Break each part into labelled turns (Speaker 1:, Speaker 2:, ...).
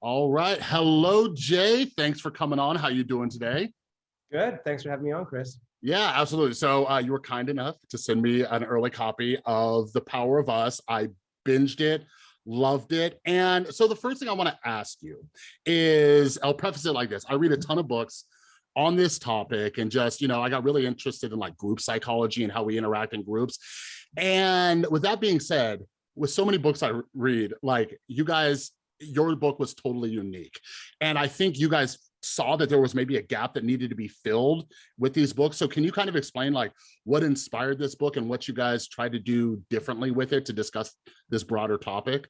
Speaker 1: All right. Hello, Jay. Thanks for coming on. How you doing today?
Speaker 2: Good. Thanks for having me on, Chris.
Speaker 1: Yeah, absolutely. So uh, you were kind enough to send me an early copy of The Power of Us. I binged it, loved it. And so the first thing I want to ask you is, I'll preface it like this. I read a ton of books on this topic and just, you know, I got really interested in like group psychology and how we interact in groups. And with that being said, with so many books I read, like you guys, your book was totally unique. And I think you guys saw that there was maybe a gap that needed to be filled with these books. So can you kind of explain like what inspired this book and what you guys tried to do differently with it to discuss this broader topic?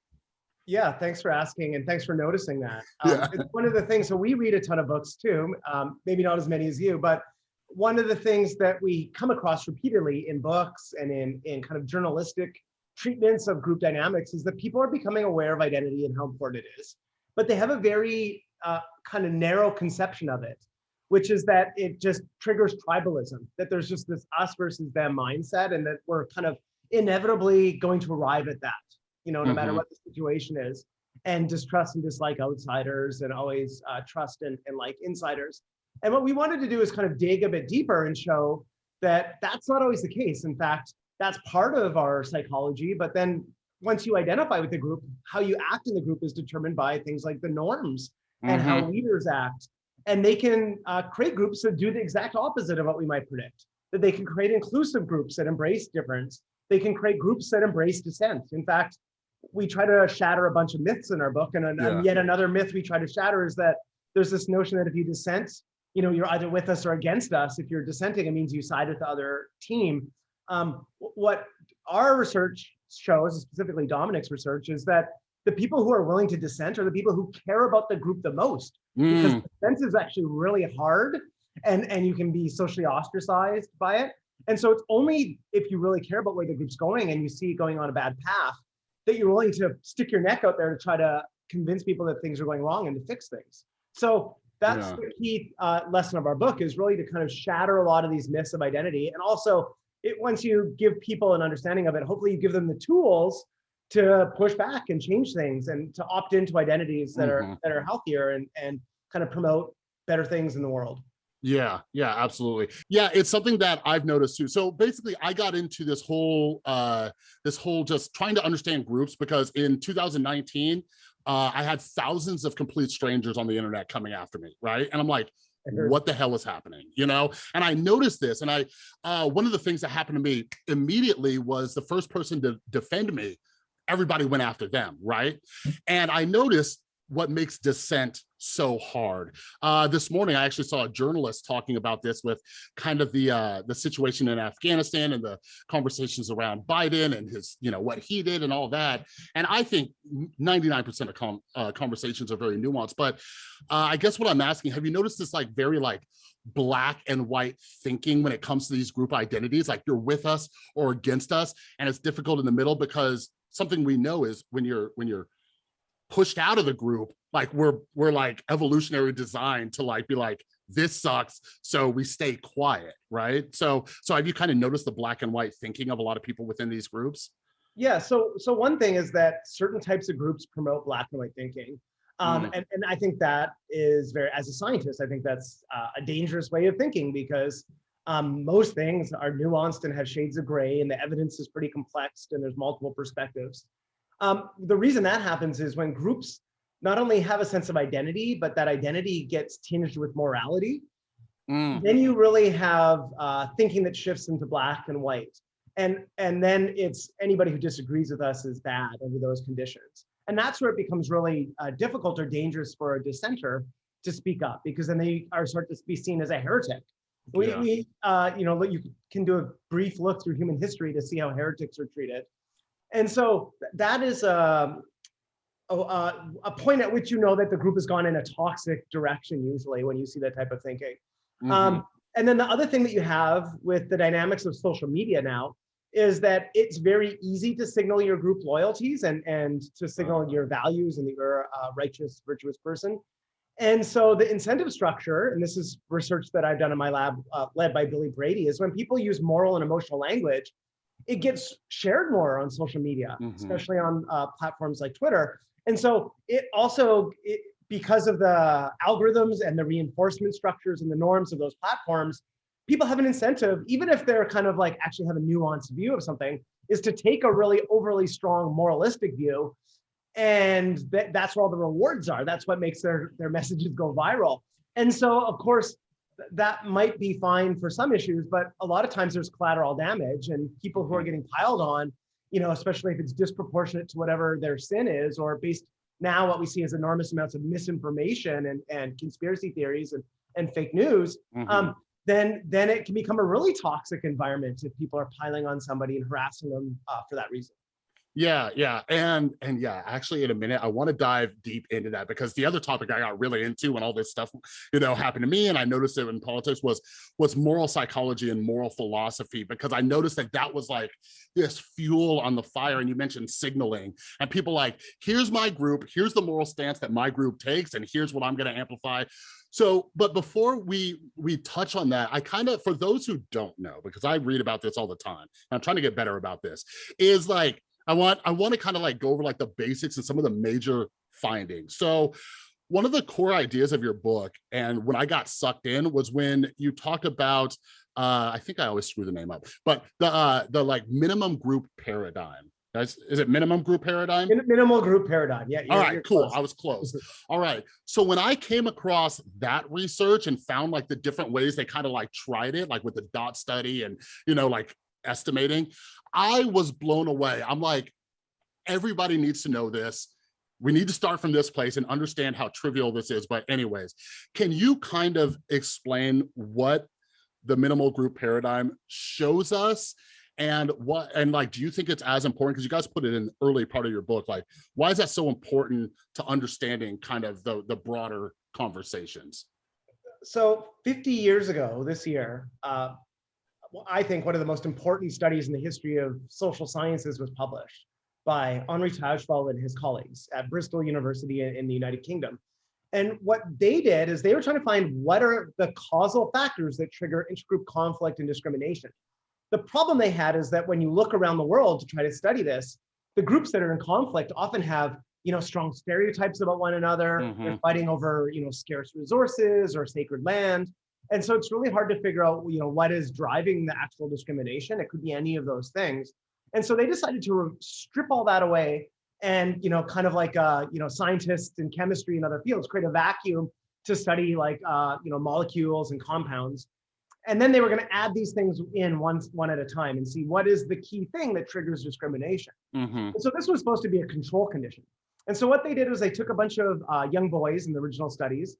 Speaker 2: Yeah, thanks for asking and thanks for noticing that. Um,
Speaker 1: Yeah.
Speaker 2: It's one of the things, so we read a ton of books too, um, maybe not as many as you, but one of the things that we come across repeatedly in books and in, in kind of journalistic treatments of group dynamics is that people are becoming aware of identity and how important it is. But they have a very uh, kind of narrow conception of it, which is that it just triggers tribalism, that there's just this us versus them mindset and that we're kind of inevitably going to arrive at that, you know, no matter
Speaker 1: Mhm.
Speaker 2: what the situation is, and distrust and dislike outsiders and always uh, trust and, and like insiders. And what we wanted to do is kind of dig a bit deeper and show that that's not always the case. In fact, that's part of our psychology, but then once you identify with the group, how you act in the group is determined by things like the norms and how
Speaker 1: Mhm.
Speaker 2: leaders act. And they can uh, create groups that do the exact opposite of what we might predict. That they can create inclusive groups that embrace difference. They can create groups that embrace dissent. In fact, we try to shatter a bunch of myths in our book. And, an- and yet another myth we try to shatter is that there's this notion that if you dissent, you know, you're either with us or against us. If you're dissenting, it means you side with the other team. Um, what our research shows, specifically Dominic's research, is that the people who are willing to dissent are the people who care about the group the most. Because
Speaker 1: Mm,
Speaker 2: dissent is actually really hard and and you can be socially ostracized by it. And so it's only if you really care about where the group's going and you see it going on a bad path that you're willing to stick your neck out there to try to convince people that things are going wrong and to fix things. So that's
Speaker 1: Yeah.
Speaker 2: the key uh, lesson of our book is really to kind of shatter a lot of these myths of identity and also it once you give people an understanding of it hopefully you give them the tools to push back and change things and to opt into identities that are
Speaker 1: Mhm.
Speaker 2: that are healthier and and kind of promote better things in the world.
Speaker 1: Yeah, yeah, absolutely. Yeah, it's something that I've noticed too. So basically I got into this whole, uh, this whole just trying to understand groups because in 2019, uh, I had thousands of complete strangers on the internet coming after me, right? And I'm like, what the hell is happening you know? And i noticed this and i uh one of the things that happened to me immediately was the first person to defend me everybody went after them right? And i noticed what makes dissent so hard uh this morning i actually saw a journalist talking about this with kind of the uh the situation in afghanistan and the conversations around biden and his you know what he did and all that and i think 99 percent of com uh, conversations are very nuanced but uh, I guess what I'm asking, have you noticed this like very like black and white thinking when it comes to these group identities? Like you're with us or against us, and it's difficult in the middle because something we know is when you're when you're pushed out of the group, like we're we're like evolutionary designed to like be like this sucks, so we stay quiet, right? So so have you kind of noticed the black and white thinking of a lot of people within these groups?
Speaker 2: Yeah. So so one thing is that certain types of groups promote black and white thinking. Um,
Speaker 1: Mm.
Speaker 2: and, and I think that is very, as a scientist, I think that's uh, a dangerous way of thinking because um, most things are nuanced and have shades of gray and the evidence is pretty complex and there's multiple perspectives. Um, the reason that happens is when groups not only have a sense of identity, but that identity gets tinged with morality,
Speaker 1: Mm,
Speaker 2: then you really have uh, thinking that shifts into black and white. And, and then it's anybody who disagrees with us is bad under those conditions. And that's where it becomes really uh, difficult or dangerous for a dissenter to speak up because then they are sort to be seen as a heretic. We,
Speaker 1: Yeah.
Speaker 2: we uh, you know, you can do a brief look through human history to see how heretics are treated. And so that is um, a, a, a point at which you know that the group has gone in a toxic direction usually when you see that type of thinking.
Speaker 1: mhm.
Speaker 2: Um, and then the other thing that you have with the dynamics of social media now is that it's very easy to signal your group loyalties and, and to signal your values and that you're a righteous, virtuous person. And so the incentive structure, and this is research that I've done in my lab, uh, led by Billy Brady, is when people use moral and emotional language, it gets shared more on social media,
Speaker 1: Mhm.
Speaker 2: especially on uh, platforms like Twitter. And so it also, it, because of the algorithms and the reinforcement structures and the norms of those platforms, people have an incentive, even if they're kind of like actually have a nuanced view of something, is to take a really overly strong moralistic view. And that, that's where all the rewards are. That's what makes their, their messages go viral. And so, of course, that might be fine for some issues, but a lot of times there's collateral damage and people who are getting piled on, you know, especially if it's disproportionate to whatever their sin is, or based now what we see is enormous amounts of misinformation and, and conspiracy theories and, and fake news,
Speaker 1: Mhm.
Speaker 2: um, then, then it can become a really toxic environment if people are piling on somebody and harassing them uh, for that reason.
Speaker 1: Yeah, yeah, and and yeah, actually, in a minute, I want to dive deep into that because the other topic I got really into when all this stuff, you know, happened to me, and I noticed it in politics was was moral psychology and moral philosophy because I noticed that that was like this fuel on the fire. And you mentioned signaling, and people like, here's my group, here's the moral stance that my group takes, and here's what I'm going to amplify. So, but before we we touch on that, I kind of, for those who don't know, because I read about this all the time, I'm trying to get better about this, is like I want I want to kind of like go over like the basics and some of the major findings. So one of the core ideas of your book and when I got sucked in was when you talked about uh I think I always screw the name up, but the uh the like minimum group paradigm. That's, is it minimum group paradigm?
Speaker 2: Minimal group paradigm. Yeah.
Speaker 1: All right, cool.
Speaker 2: close.
Speaker 1: I was close. All right. So when I came across that research and found like the different ways they kind of like tried it, like with the dot study and, you know, like estimating, I was blown away. I'm like, everybody needs to know this. We need to start from this place and understand how trivial this is. But anyways, can you kind of explain what the minimal group paradigm shows us and what and like do you think it's as important because you guys put it in the early part of your book like why is that so important to understanding kind of the the broader conversations
Speaker 2: so 50 years ago this year, uh, well, I think one of the most important studies in the history of social sciences was published by Henri Tajfel and his colleagues at Bristol University in, in the United Kingdom. And what they did is they were trying to find what are the causal factors that trigger intergroup conflict and discrimination. The problem they had is that when you look around the world to try to study this, the groups that are in conflict often have you know strong stereotypes about one another they're
Speaker 1: Mhm.
Speaker 2: fighting over you know scarce resources or sacred land and so it's really hard to figure out you know what is driving the actual discrimination it could be any of those things and so they decided to strip all that away and you know kind of like uh you know scientists in chemistry and other fields create a vacuum to study like uh you know molecules and compounds and then they were going to add these things in one one at a time and see what is the key thing that triggers discrimination
Speaker 1: Mhm.
Speaker 2: so this was supposed to be a control condition. And so what they did was they took a bunch of uh, young boys in the original studies,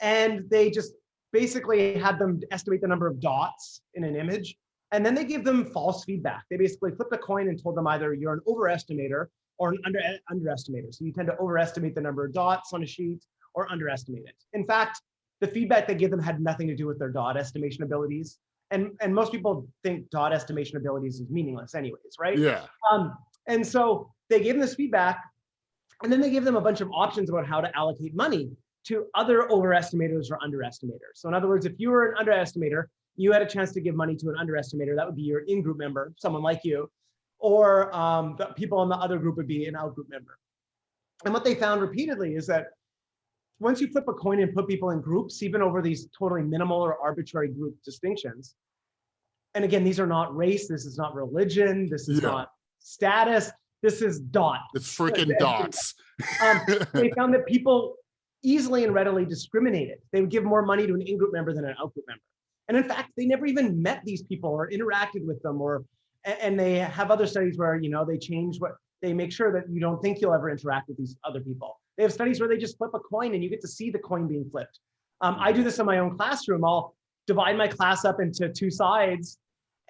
Speaker 2: and they just basically had them estimate the number of dots in an image, and then they gave them false feedback. They basically flipped a coin and told them either you're an overestimator or an under underestimator. So you tend to overestimate the number of dots on a sheet or underestimate it. In fact, the feedback they gave them had nothing to do with their dot estimation abilities. And, and most people think dot estimation abilities is meaningless anyways, right?
Speaker 1: yeah
Speaker 2: Um, and so they gave them this feedback, and then they gave them a bunch of options about how to allocate money to other overestimators or underestimators. So in other words, if you were an underestimator, you had a chance to give money to an underestimator, that would be your in-group member, someone like you, or um, the people in the other group would be an out-group member. And what they found repeatedly is that once you flip a coin and put people in groups, even over these totally minimal or arbitrary group distinctions, and again, these are not race, this is not religion, this is
Speaker 1: Yeah.
Speaker 2: not status, this is dot.
Speaker 1: it's freaking dots
Speaker 2: Um, they found that people easily and readily discriminated. They would give more money to an in-group member than an out-group member. And in fact, they never even met these people or interacted with them or, and they have other studies where, you know, they change what, they make sure that you don't think you'll ever interact with these other people. They have studies where they just flip a coin and you get to see the coin being flipped. Um, I do this in my own classroom. I'll divide my class up into two sides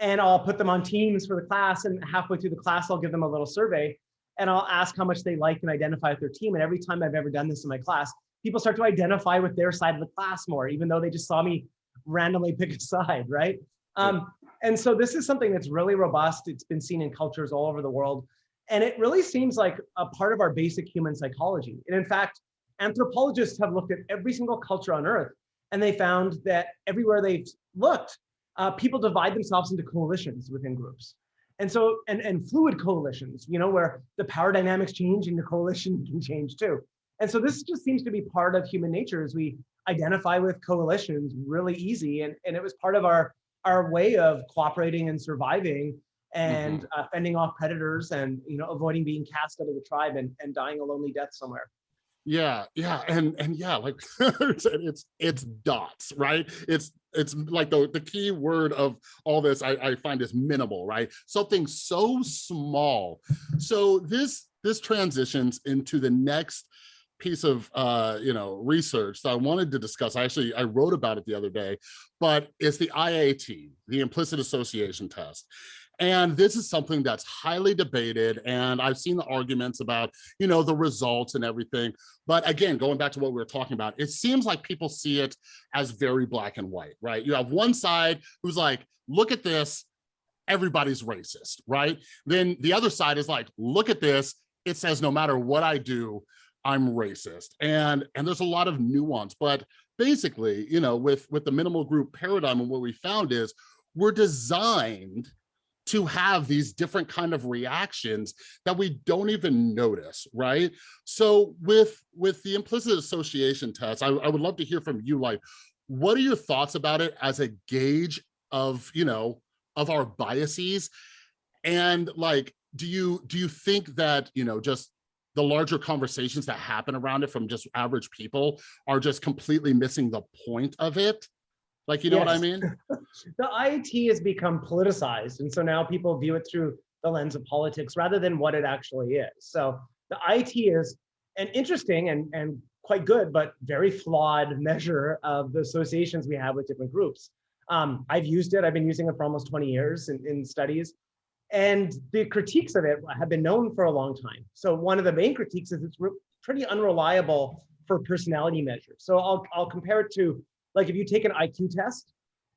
Speaker 2: and I'll put them on teams for the class. And halfway through the class, I'll give them a little survey and I'll ask how much they like and identify with their team. And every time I've ever done this in my class, people start to identify with their side of the class more, even though they just saw me randomly pick a side, right? Um, and so this is something that's really robust. It's been seen in cultures all over the world. And it really seems like a part of our basic human psychology. And in fact, anthropologists have looked at every single culture on earth and they found that everywhere they've looked, uh, people divide themselves into coalitions within groups. And so, and, and fluid coalitions, you know, where the power dynamics change and the coalition can change too. And so this just seems to be part of human nature as we identify with coalitions really easy. And, and it was part of our, our way of cooperating and surviving and uh, fending off predators and you know avoiding being cast out of the tribe and, and dying a lonely death somewhere.
Speaker 1: Yeah, yeah, and and yeah, like it's it's dots, right? It's it's like the the key word of all this I, I find is minimal, right? Something so small. So this this transitions into the next piece of uh you know research that i wanted to discuss i actually i wrote about it the other day but it's the iat the implicit association test and this is something that's highly debated. And I've seen the arguments about, you know, the results and everything. But again, going back to what we were talking about, it seems like people see it as very black and white, right? You have one side who's like, look at this, everybody's racist, right? Then the other side is like, look at this, it says no matter what I do, I'm racist. And, and there's a lot of nuance, but basically, you know, with, with the minimal group paradigm and what we found is we're designed to have these different kind of reactions that we don't even notice, right? So with, with the implicit association test, I, I would love to hear from you, like, what are your thoughts about it as a gauge of, you know, of our biases? And like, do you, do you think that, you know, just the larger conversations that happen around it from just average people are just completely missing the point of it? Like, you know yes. what I mean?
Speaker 2: the IAT has become politicized. And so now people view it through the lens of politics rather than what it actually is. So the IAT is an interesting and, and quite good, but very flawed measure of the associations we have with different groups. Um, I've used it, I've been using it for almost 20 years in, in studies. And the critiques of it have been known for a long time. So one of the main critiques is it's pretty unreliable for personality measures. So I'll, I'll compare it to like if you take an IQ test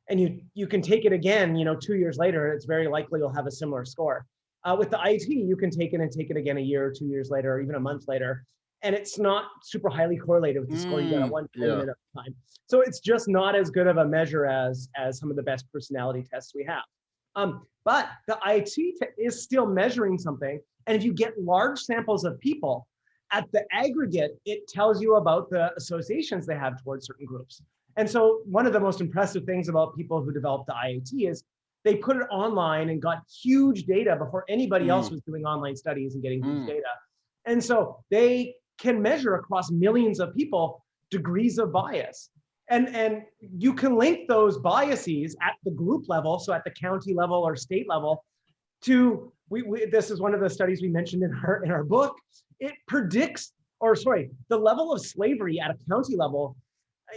Speaker 2: and you you can take it again, you know, two years later, it's very likely you'll have a similar score. Uh, with the IAT, you can take it and take it again a year or two years later, or even a month later, and it's not super highly correlated with the mm, score you got at mm, one yeah. time. So it's just not as good of a measure as as some of the best personality tests we have. Um, but the IAT is still measuring something, and if you get large samples of people, at the aggregate, it tells you about the associations they have towards certain groups. And so one of the most impressive things about people who developed the IAT is they put it online and got huge data before anybody mm. else was doing online studies and getting mm. huge data. And so they can measure across millions of people degrees of bias. And, and you can link those biases at the group level, so at the county level or state level, to, we, we, this is one of the studies we mentioned in our, in our book, it predicts, or sorry, the level of slavery at a county level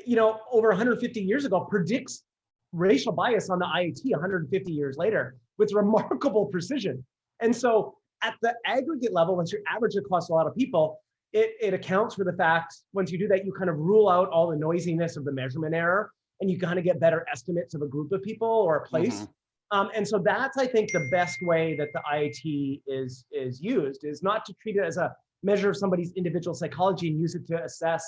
Speaker 2: you know, over 150 years ago predicts racial bias on the IAT 150 years later with remarkable precision. And so at the aggregate level, once you average across a lot of people, it, it accounts for the fact, once you do that, you kind of rule out all the noisiness of the measurement error and you kind of get better estimates of a group of people or a place. Mm -hmm. um, and so that's, I think, the best way that the IAT is, is used, is not to treat it as a measure of somebody's individual psychology and use it to assess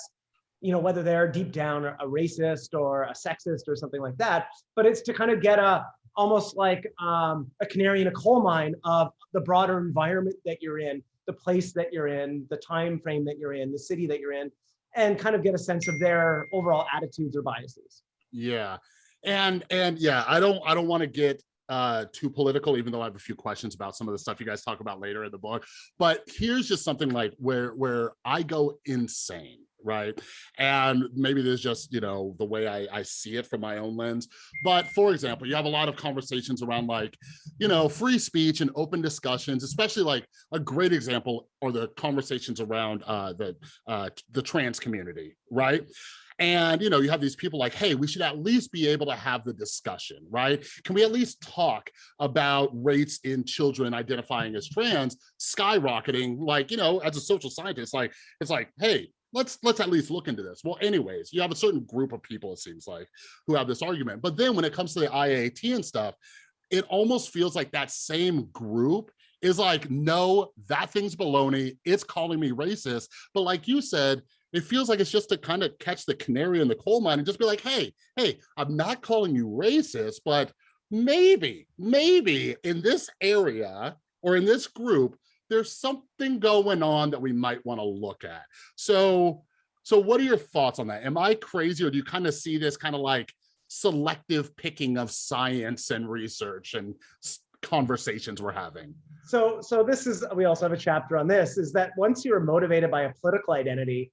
Speaker 2: you know, whether they're deep down a racist or a sexist or something like that, but it's to kind of get a almost like um, a canary in a coal mine of the broader environment that you're in, the place that you're in, the time frame that you're in, the city that you're in, and kind of get a sense of their overall attitudes or biases.
Speaker 1: Yeah, and and yeah, I don't I don't want to get uh too political even though i have a few questions about some of the stuff you guys talk about later in the book. But here's just something like where where i go insane right? And maybe there's just, you know, the way I, I see it from my own lens. But for example, you have a lot of conversations around like, you know, free speech and open discussions, especially like a great example are the conversations around uh, the, uh, the trans community, right? And, you know, you have these people like, hey, we should at least be able to have the discussion, right? Can we at least talk about rates in children identifying as trans skyrocketing? Like, you know, as a social scientist, like, it's like, hey, let's let's at least look into this. Well, anyways, you have a certain group of people, it seems like, who have this argument. But then when it comes to the IAT and stuff, it almost feels like that same group is like, no, that thing's baloney. It's calling me racist. But like you said, it feels like it's just to kind of catch the canary in the coal mine and just be like, hey, hey, I'm not calling you racist, but maybe, maybe in this area or in this group, there's something going on that we might want to look at. So, so what are your thoughts on that? Am I crazy or do you kind of see this kind of like selective picking of science and research and conversations we're having?
Speaker 2: So, so this is, we also have a chapter on this, is that once you're motivated by a political identity,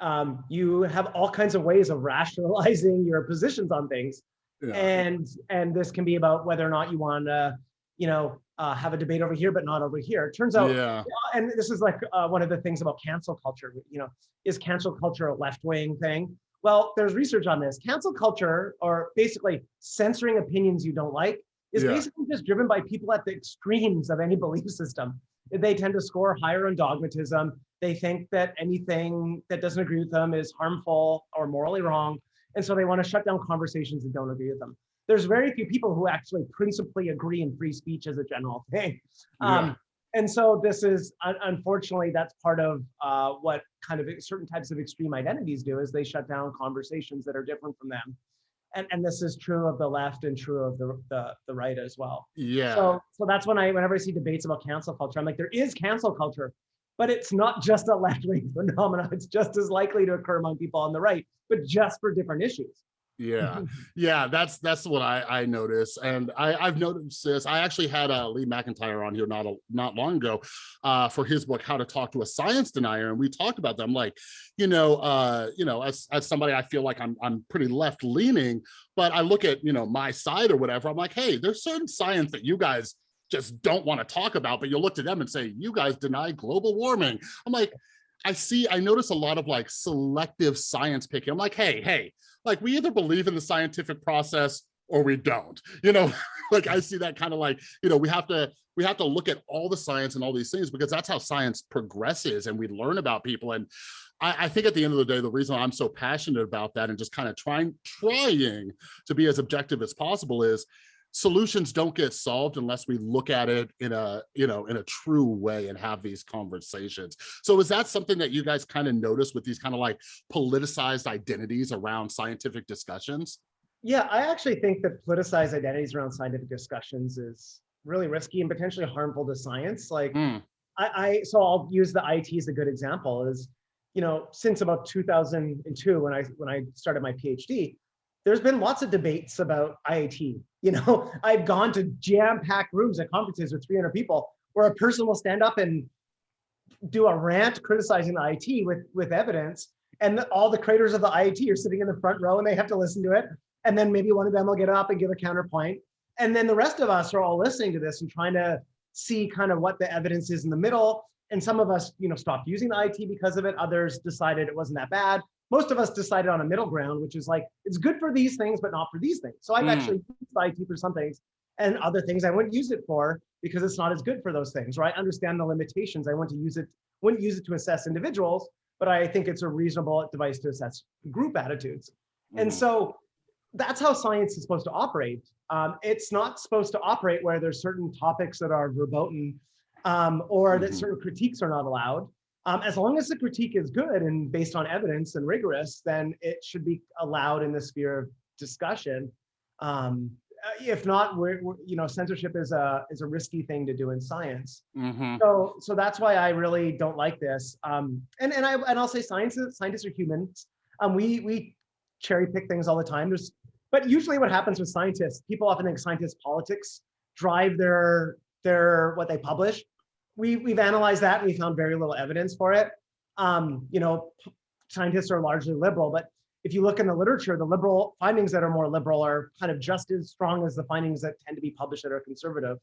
Speaker 2: um, you have all kinds of ways of rationalizing your positions on things. Yeah. And, and this can be about whether or not you want to, you know, uh, have a debate over here, but not over here. It turns out, yeah. and this is like uh, one of the things about cancel culture, you know, is cancel culture a left-wing thing? Well, there's research on this. Cancel culture, or basically censoring opinions you don't like, is yeah. basically just driven by people at the extremes of any belief system. They tend to score higher on dogmatism. They think that anything that doesn't agree with them is harmful or morally wrong. And so they want to shut down conversations that don't agree with them there's very few people who actually principally agree in free speech as a general thing. Yeah. Um, and so this is, unfortunately, that's part of uh, what kind of certain types of extreme identities do is they shut down conversations that are different from them. And, and this is true of the left and true of the, the, the right as well.
Speaker 1: Yeah.
Speaker 2: So, so that's when I, whenever I see debates about cancel culture, I'm like, there is cancel culture, but it's not just a left-wing phenomenon. It's just as likely to occur among people on the right, but just for different issues
Speaker 1: yeah yeah that's that's what i i notice and i i've noticed this i actually had uh lee mcintyre on here not a, not long ago uh for his book how to talk to a science denier and we talked about them like you know uh you know as as somebody i feel like i'm i'm pretty left leaning but i look at you know my side or whatever i'm like hey there's certain science that you guys just don't want to talk about but you'll look to them and say you guys deny global warming i'm like I see, I notice a lot of like selective science picking. I'm like, hey, hey, like we either believe in the scientific process or we don't, you know, like I see that kind of like, you know, we have to, we have to look at all the science and all these things because that's how science progresses and we learn about people. And I, I think at the end of the day, the reason I'm so passionate about that and just kind of trying, trying to be as objective as possible is solutions don't get solved unless we look at it in a you know in a true way and have these conversations so is that something that you guys kind of notice with these kind of like politicized identities around scientific discussions
Speaker 2: yeah i actually think that politicized identities around scientific discussions is really risky and potentially harmful to science like mm. I, I so i'll use the IAT as a good example is you know since about 2002 when i when i started my phd there's been lots of debates about IAT. You know, I've gone to jam-packed rooms at conferences with 300 people where a person will stand up and do a rant criticizing the IAT with, with evidence. And all the creators of the IAT are sitting in the front row and they have to listen to it. And then maybe one of them will get up and give a counterpoint. And then the rest of us are all listening to this and trying to see kind of what the evidence is in the middle. And some of us, you know, stopped using the IAT because of it. Others decided it wasn't that bad most of us decided on a middle ground, which is like, it's good for these things, but not for these things. So I've mm. actually used IAT for some things and other things I wouldn't use it for because it's not as good for those things, right? Understand the limitations. I want to use it, wouldn't use it to assess individuals, but I think it's a reasonable device to assess group attitudes. Mm. And so that's how science is supposed to operate. Um, it's not supposed to operate where there's certain topics that are verboten um, or mm -hmm. that certain critiques are not allowed. Um, as long as the critique is good and based on evidence and rigorous, then it should be allowed in the sphere of discussion. Um, uh, if not, we're, we're, you know censorship is a is a risky thing to do in science. Mm -hmm. So so that's why I really don't like this. Um, and and I and I'll say scientists scientists are humans. Um, we we cherry pick things all the time. There's but usually what happens with scientists, people often think scientists politics drive their their what they publish we, we've analyzed that and we found very little evidence for it. Um, you know, scientists are largely liberal, but if you look in the literature, the liberal findings that are more liberal are kind of just as strong as the findings that tend to be published that are conservative.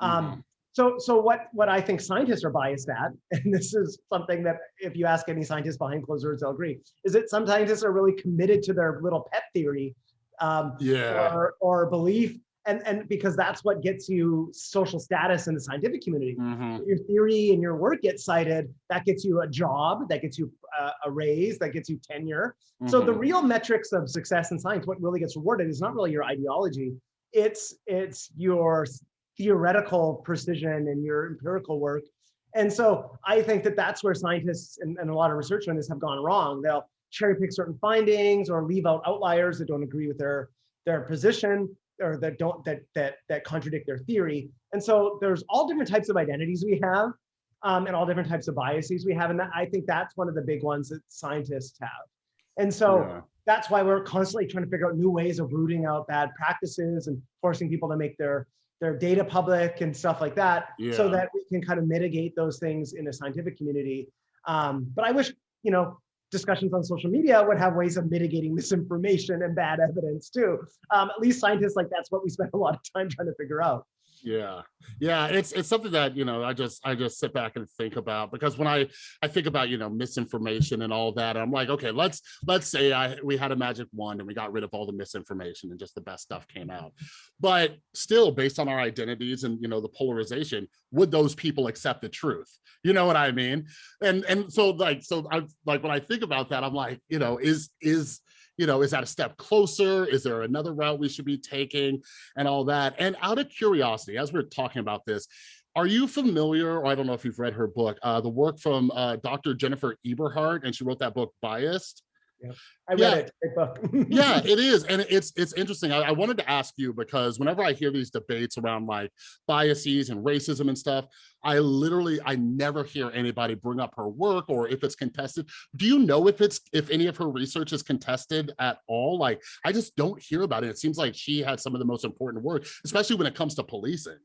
Speaker 2: Um, mm -hmm. So, so what, what I think scientists are biased at, and this is something that if you ask any scientist behind closed doors, they'll agree, is that some scientists are really committed to their little pet theory um,
Speaker 1: yeah.
Speaker 2: or, or belief and and because that's what gets you social status in the scientific community mm -hmm. your theory and your work gets cited that gets you a job that gets you uh, a raise that gets you tenure mm -hmm. so the mm-hmm. real metrics of success in science what really gets rewarded is not really your ideology it's it's your theoretical precision and your empirical work and so i think that that's where scientists and, and a lot of researchers on this have gone wrong they'll cherry pick certain findings or leave out outliers that don't agree with their their position or that don't that that that contradict their theory. And so there's all different types of identities we have. um, and all different types of biases we have. And that, I think that's one of the big ones that scientists have. And so
Speaker 1: Yeah.
Speaker 2: that's why we're constantly trying to figure out new ways of rooting out bad practices and forcing people to make their their data public and stuff like that so that we can kind of mitigate those things in a scientific community um, but i wish you know discussions on social media would have ways of mitigating misinformation and bad evidence too. Um, at least scientists like that's what we spend a lot of time trying to figure out
Speaker 1: Yeah, yeah, it's it's something that you know I just I just sit back and think about because when I I think about you know misinformation and all that I'm like okay let's let's say I we had a magic wand and we got rid of all the misinformation and just the best stuff came out, but still based on our identities and you know the polarization would those people accept the truth? You know what I mean? And and so like so I like when I think about that I'm like you know is is you know is that a step closer is there another route we should be taking and all that. And out of curiosity, as we're talking about this, are you familiar, or I don't know if you've read her book, uh, the work from uh, Dr. Jennifer Eberhardt, and she wrote that book, Biased?
Speaker 2: I read
Speaker 1: Yeah.
Speaker 2: it great book
Speaker 1: Yeah, it is. And it's it's interesting. I, I wanted to ask you because whenever I hear these debates around like biases and racism and stuff, I literally I never hear anybody bring up her work or if it's contested. Do you know if it's if any of her research is contested at all? Like I just don't hear about it. It seems like she had some of the most important work, especially when it comes to policing.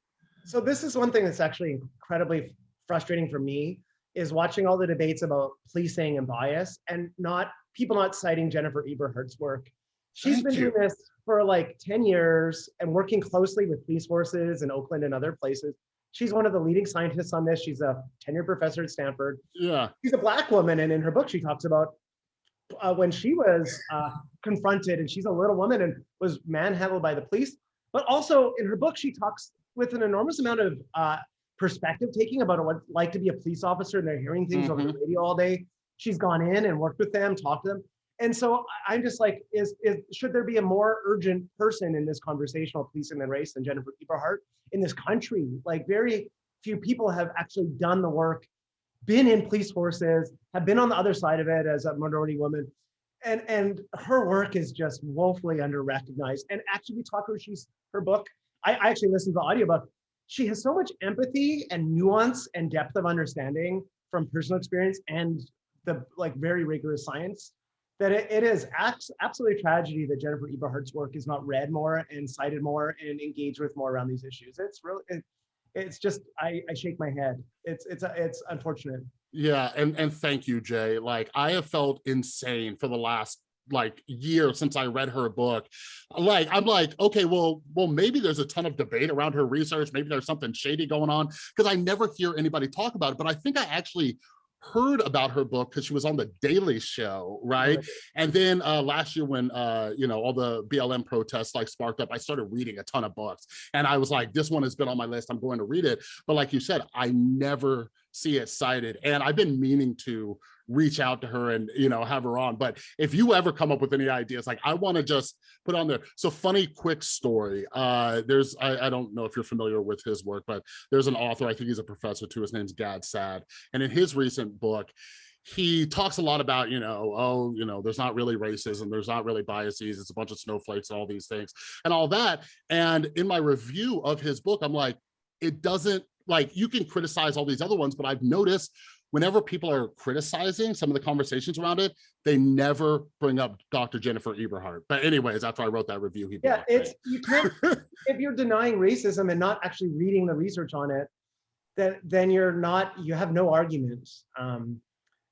Speaker 2: So this is one thing that's actually incredibly frustrating for me is watching all the debates about policing and bias and not people not citing Jennifer Eberhardt's work. She's
Speaker 1: Thank
Speaker 2: been
Speaker 1: you.
Speaker 2: doing this for like 10 years and working closely with police forces in Oakland and other places. She's one of the leading scientists on this. She's a tenured professor at Stanford.
Speaker 1: Yeah.
Speaker 2: She's a black woman, and in her book, she talks about uh, when she was uh, confronted, and she's a little woman and was manhandled by the police. But also in her book, she talks with an enormous amount of uh, perspective taking about what it's like to be a police officer, and they're hearing things over the radio all day. She's gone in and worked with them, talked to them. And so I'm just like, is, is should there be a more urgent person in this conversation of policing and race than Jennifer Eberhardt in this country? Like very few people have actually done the work been in police forces, have been on the other side of it as a minority woman. And, and her work is just woefully under recognized. And actually, we talk about she's her book. I, I actually listened to the audiobook. She has so much empathy and nuance and depth of understanding from personal experience and the like very rigorous science that it, it is absolutely a tragedy that Jennifer Eberhardt's work is not read more and cited more and engaged with more around these issues. It's really, it, it's just, I, I shake my head. It's, it's, it's unfortunate.
Speaker 1: Yeah, and and thank you, Jay. Like I have felt insane for the last like year since I read her book. Like I'm like, okay, well, well, maybe there's a ton of debate around her research. Maybe there's something shady going on because I never hear anybody talk about it. But I think I actually heard about her book because she was on the Daily Show, right? And then uh, last year when uh, you know all the BLM protests like sparked up, I started reading a ton of books, and I was like, this one has been on my list. I'm going to read it. But like you said, I never see it cited, and I've been meaning to reach out to her and you know have her on. But if you ever come up with any ideas, like I want to just put on there. So funny, quick story. Uh, there's I, I don't know if you're familiar with his work, but there's an author. I think he's a professor too. His name's Gad Saad, and in his recent book he talks a lot about, you know, oh, you know, there's not really racism, there's not really biases, it's a bunch of snowflakes, all these things and all that. And in my review of his book, I'm like, it doesn't like you can criticize all these other ones, but I've noticed whenever people are criticizing some of the conversations around it, they never bring up Dr. Jennifer Eberhardt. But anyways, after I wrote that review, he
Speaker 2: Yeah,
Speaker 1: blocked me.
Speaker 2: it's, you can't, if you're denying racism and not actually reading the research on it, then, then you're not, you have no argument. Um,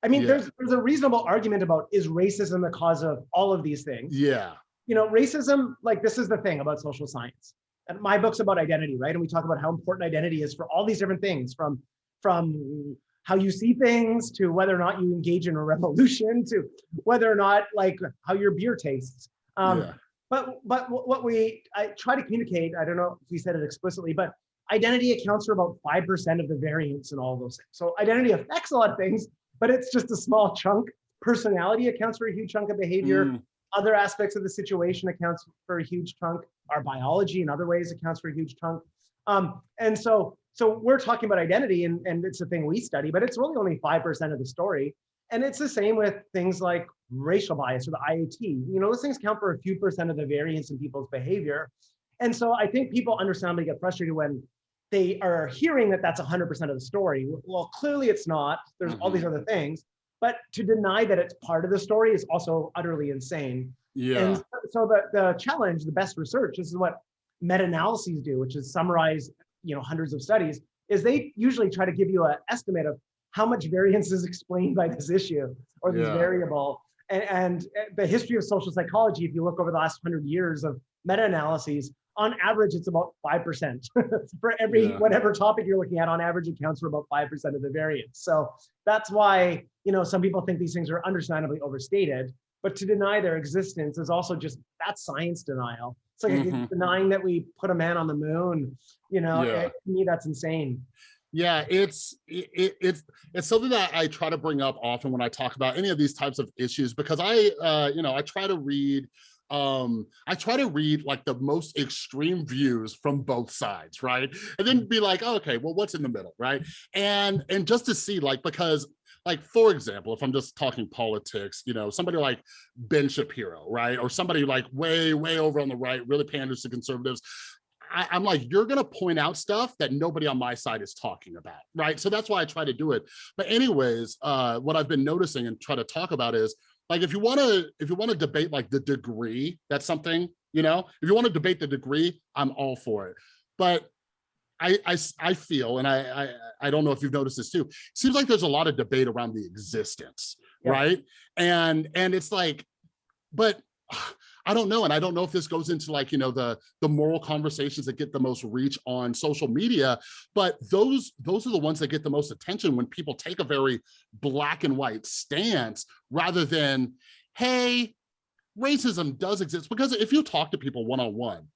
Speaker 2: I mean,
Speaker 1: Yeah.
Speaker 2: there's, there's a reasonable argument about, is racism the cause of all of these things?
Speaker 1: yeah,
Speaker 2: you know, racism, like this is the thing about social science. And my book's about identity, right? And we talk about how important identity is for all these different things, from from how you see things to whether or not you engage in a revolution to whether or not like how your beer tastes. Um,
Speaker 1: yeah,
Speaker 2: But but what we I try to communicate, I don't know if we said it explicitly, but identity accounts for about five percent of the variance in all those things. So identity affects a lot of things, but it's just a small chunk. Personality accounts for a huge chunk of behavior
Speaker 1: Mm,
Speaker 2: other aspects of the situation accounts for a huge chunk. Our biology in other ways accounts for a huge chunk. Um, and so, so we're talking about identity and, and it's a thing we study, but it's really only 5% of the story. And it's the same with things like racial bias or the IAT. You know, those things count for a few percent of the variance in people's behavior. And so I think people understandably get frustrated when they are hearing that that's 100% of the story. Well, clearly it's not. There's all these mm-hmm. other things. But to deny that it's part of the story is also utterly insane.
Speaker 1: Yeah.
Speaker 2: And so the, the challenge, the best research, this is what meta-analyses do, which is summarize, you know, hundreds of studies, is they usually try to give you an estimate of how much variance is explained by this issue or this
Speaker 1: Yeah.
Speaker 2: variable. And, and eh, the history of social psychology, if you look over the last hundred years of meta-analyses, on average, it's about 5%. for every
Speaker 1: Yeah.
Speaker 2: whatever topic you're looking at, on average, it counts for about 5% of the variance. So that's why, you know, some people think these things are understandably overstated, but to deny their existence is also just, that's science denial. It's like
Speaker 1: Mhm.
Speaker 2: denying that we put a man on the moon, you know,
Speaker 1: Yeah.
Speaker 2: it- to me, that's insane.
Speaker 1: Yeah, it's it, it- it's it's something that I try to bring up often when I talk about any of these types of issues because I uh you know I try to read um I try to read like the most extreme views from both sides, right? And then be like, oh, okay, well what's in the middle, right? And and just to see like because like for example, if I'm just talking politics, you know, somebody like Ben Shapiro, right? Or somebody like way way over on the right really panders to conservatives. I, I'm like, you're gonna point out stuff that nobody on my side is talking about, right? So that's why I try to do it. But anyways, uh, what I've been noticing and try to talk about is like if you want to if you want to debate like the degree, that's something, you know, if you want to debate the degree, I'm all for it. But I, I, I feel, and I, I, I don't know if you've noticed this too, seems like there's a lot of debate around the existence,
Speaker 2: yeah.
Speaker 1: right? And, and it's like, but I don't know. And I don't know if this goes into like, you know, the, the moral conversations that get the most reach on social media, but those, those are the ones that get the most attention when people take a very black and white stance rather than, hey, racism does exist. Because if you talk to people one-on-one, -on -one,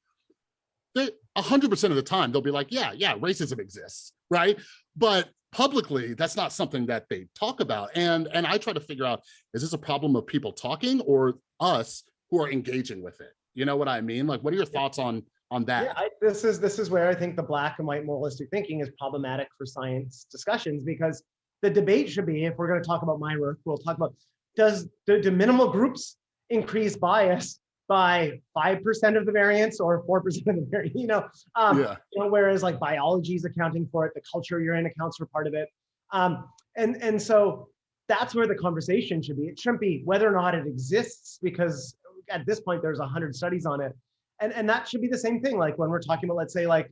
Speaker 1: they, 100% of the time, they'll be like, yeah, yeah, racism exists, right? But publicly, that's not something that they talk about. And, and I try to figure out, is this a problem of people talking or us who are engaging with it? You know what I mean? Like, what are your thoughts on on that?
Speaker 2: Yeah, I, this is this is where I think the black and white moralistic thinking is problematic for science discussions because the debate should be if we're going to talk about my work, we'll talk about does do, do minimal groups increase bias by five percent of the variance or four percent of the variance? You know, um,
Speaker 1: yeah,
Speaker 2: you know, whereas like biology is accounting for it, the culture you're in accounts for part of it. Um, and, and so that's where the conversation should be. It shouldn't be whether or not it exists, because at this point, there's a hundred studies on it. And, and that should be the same thing. Like when we're talking about, let's say like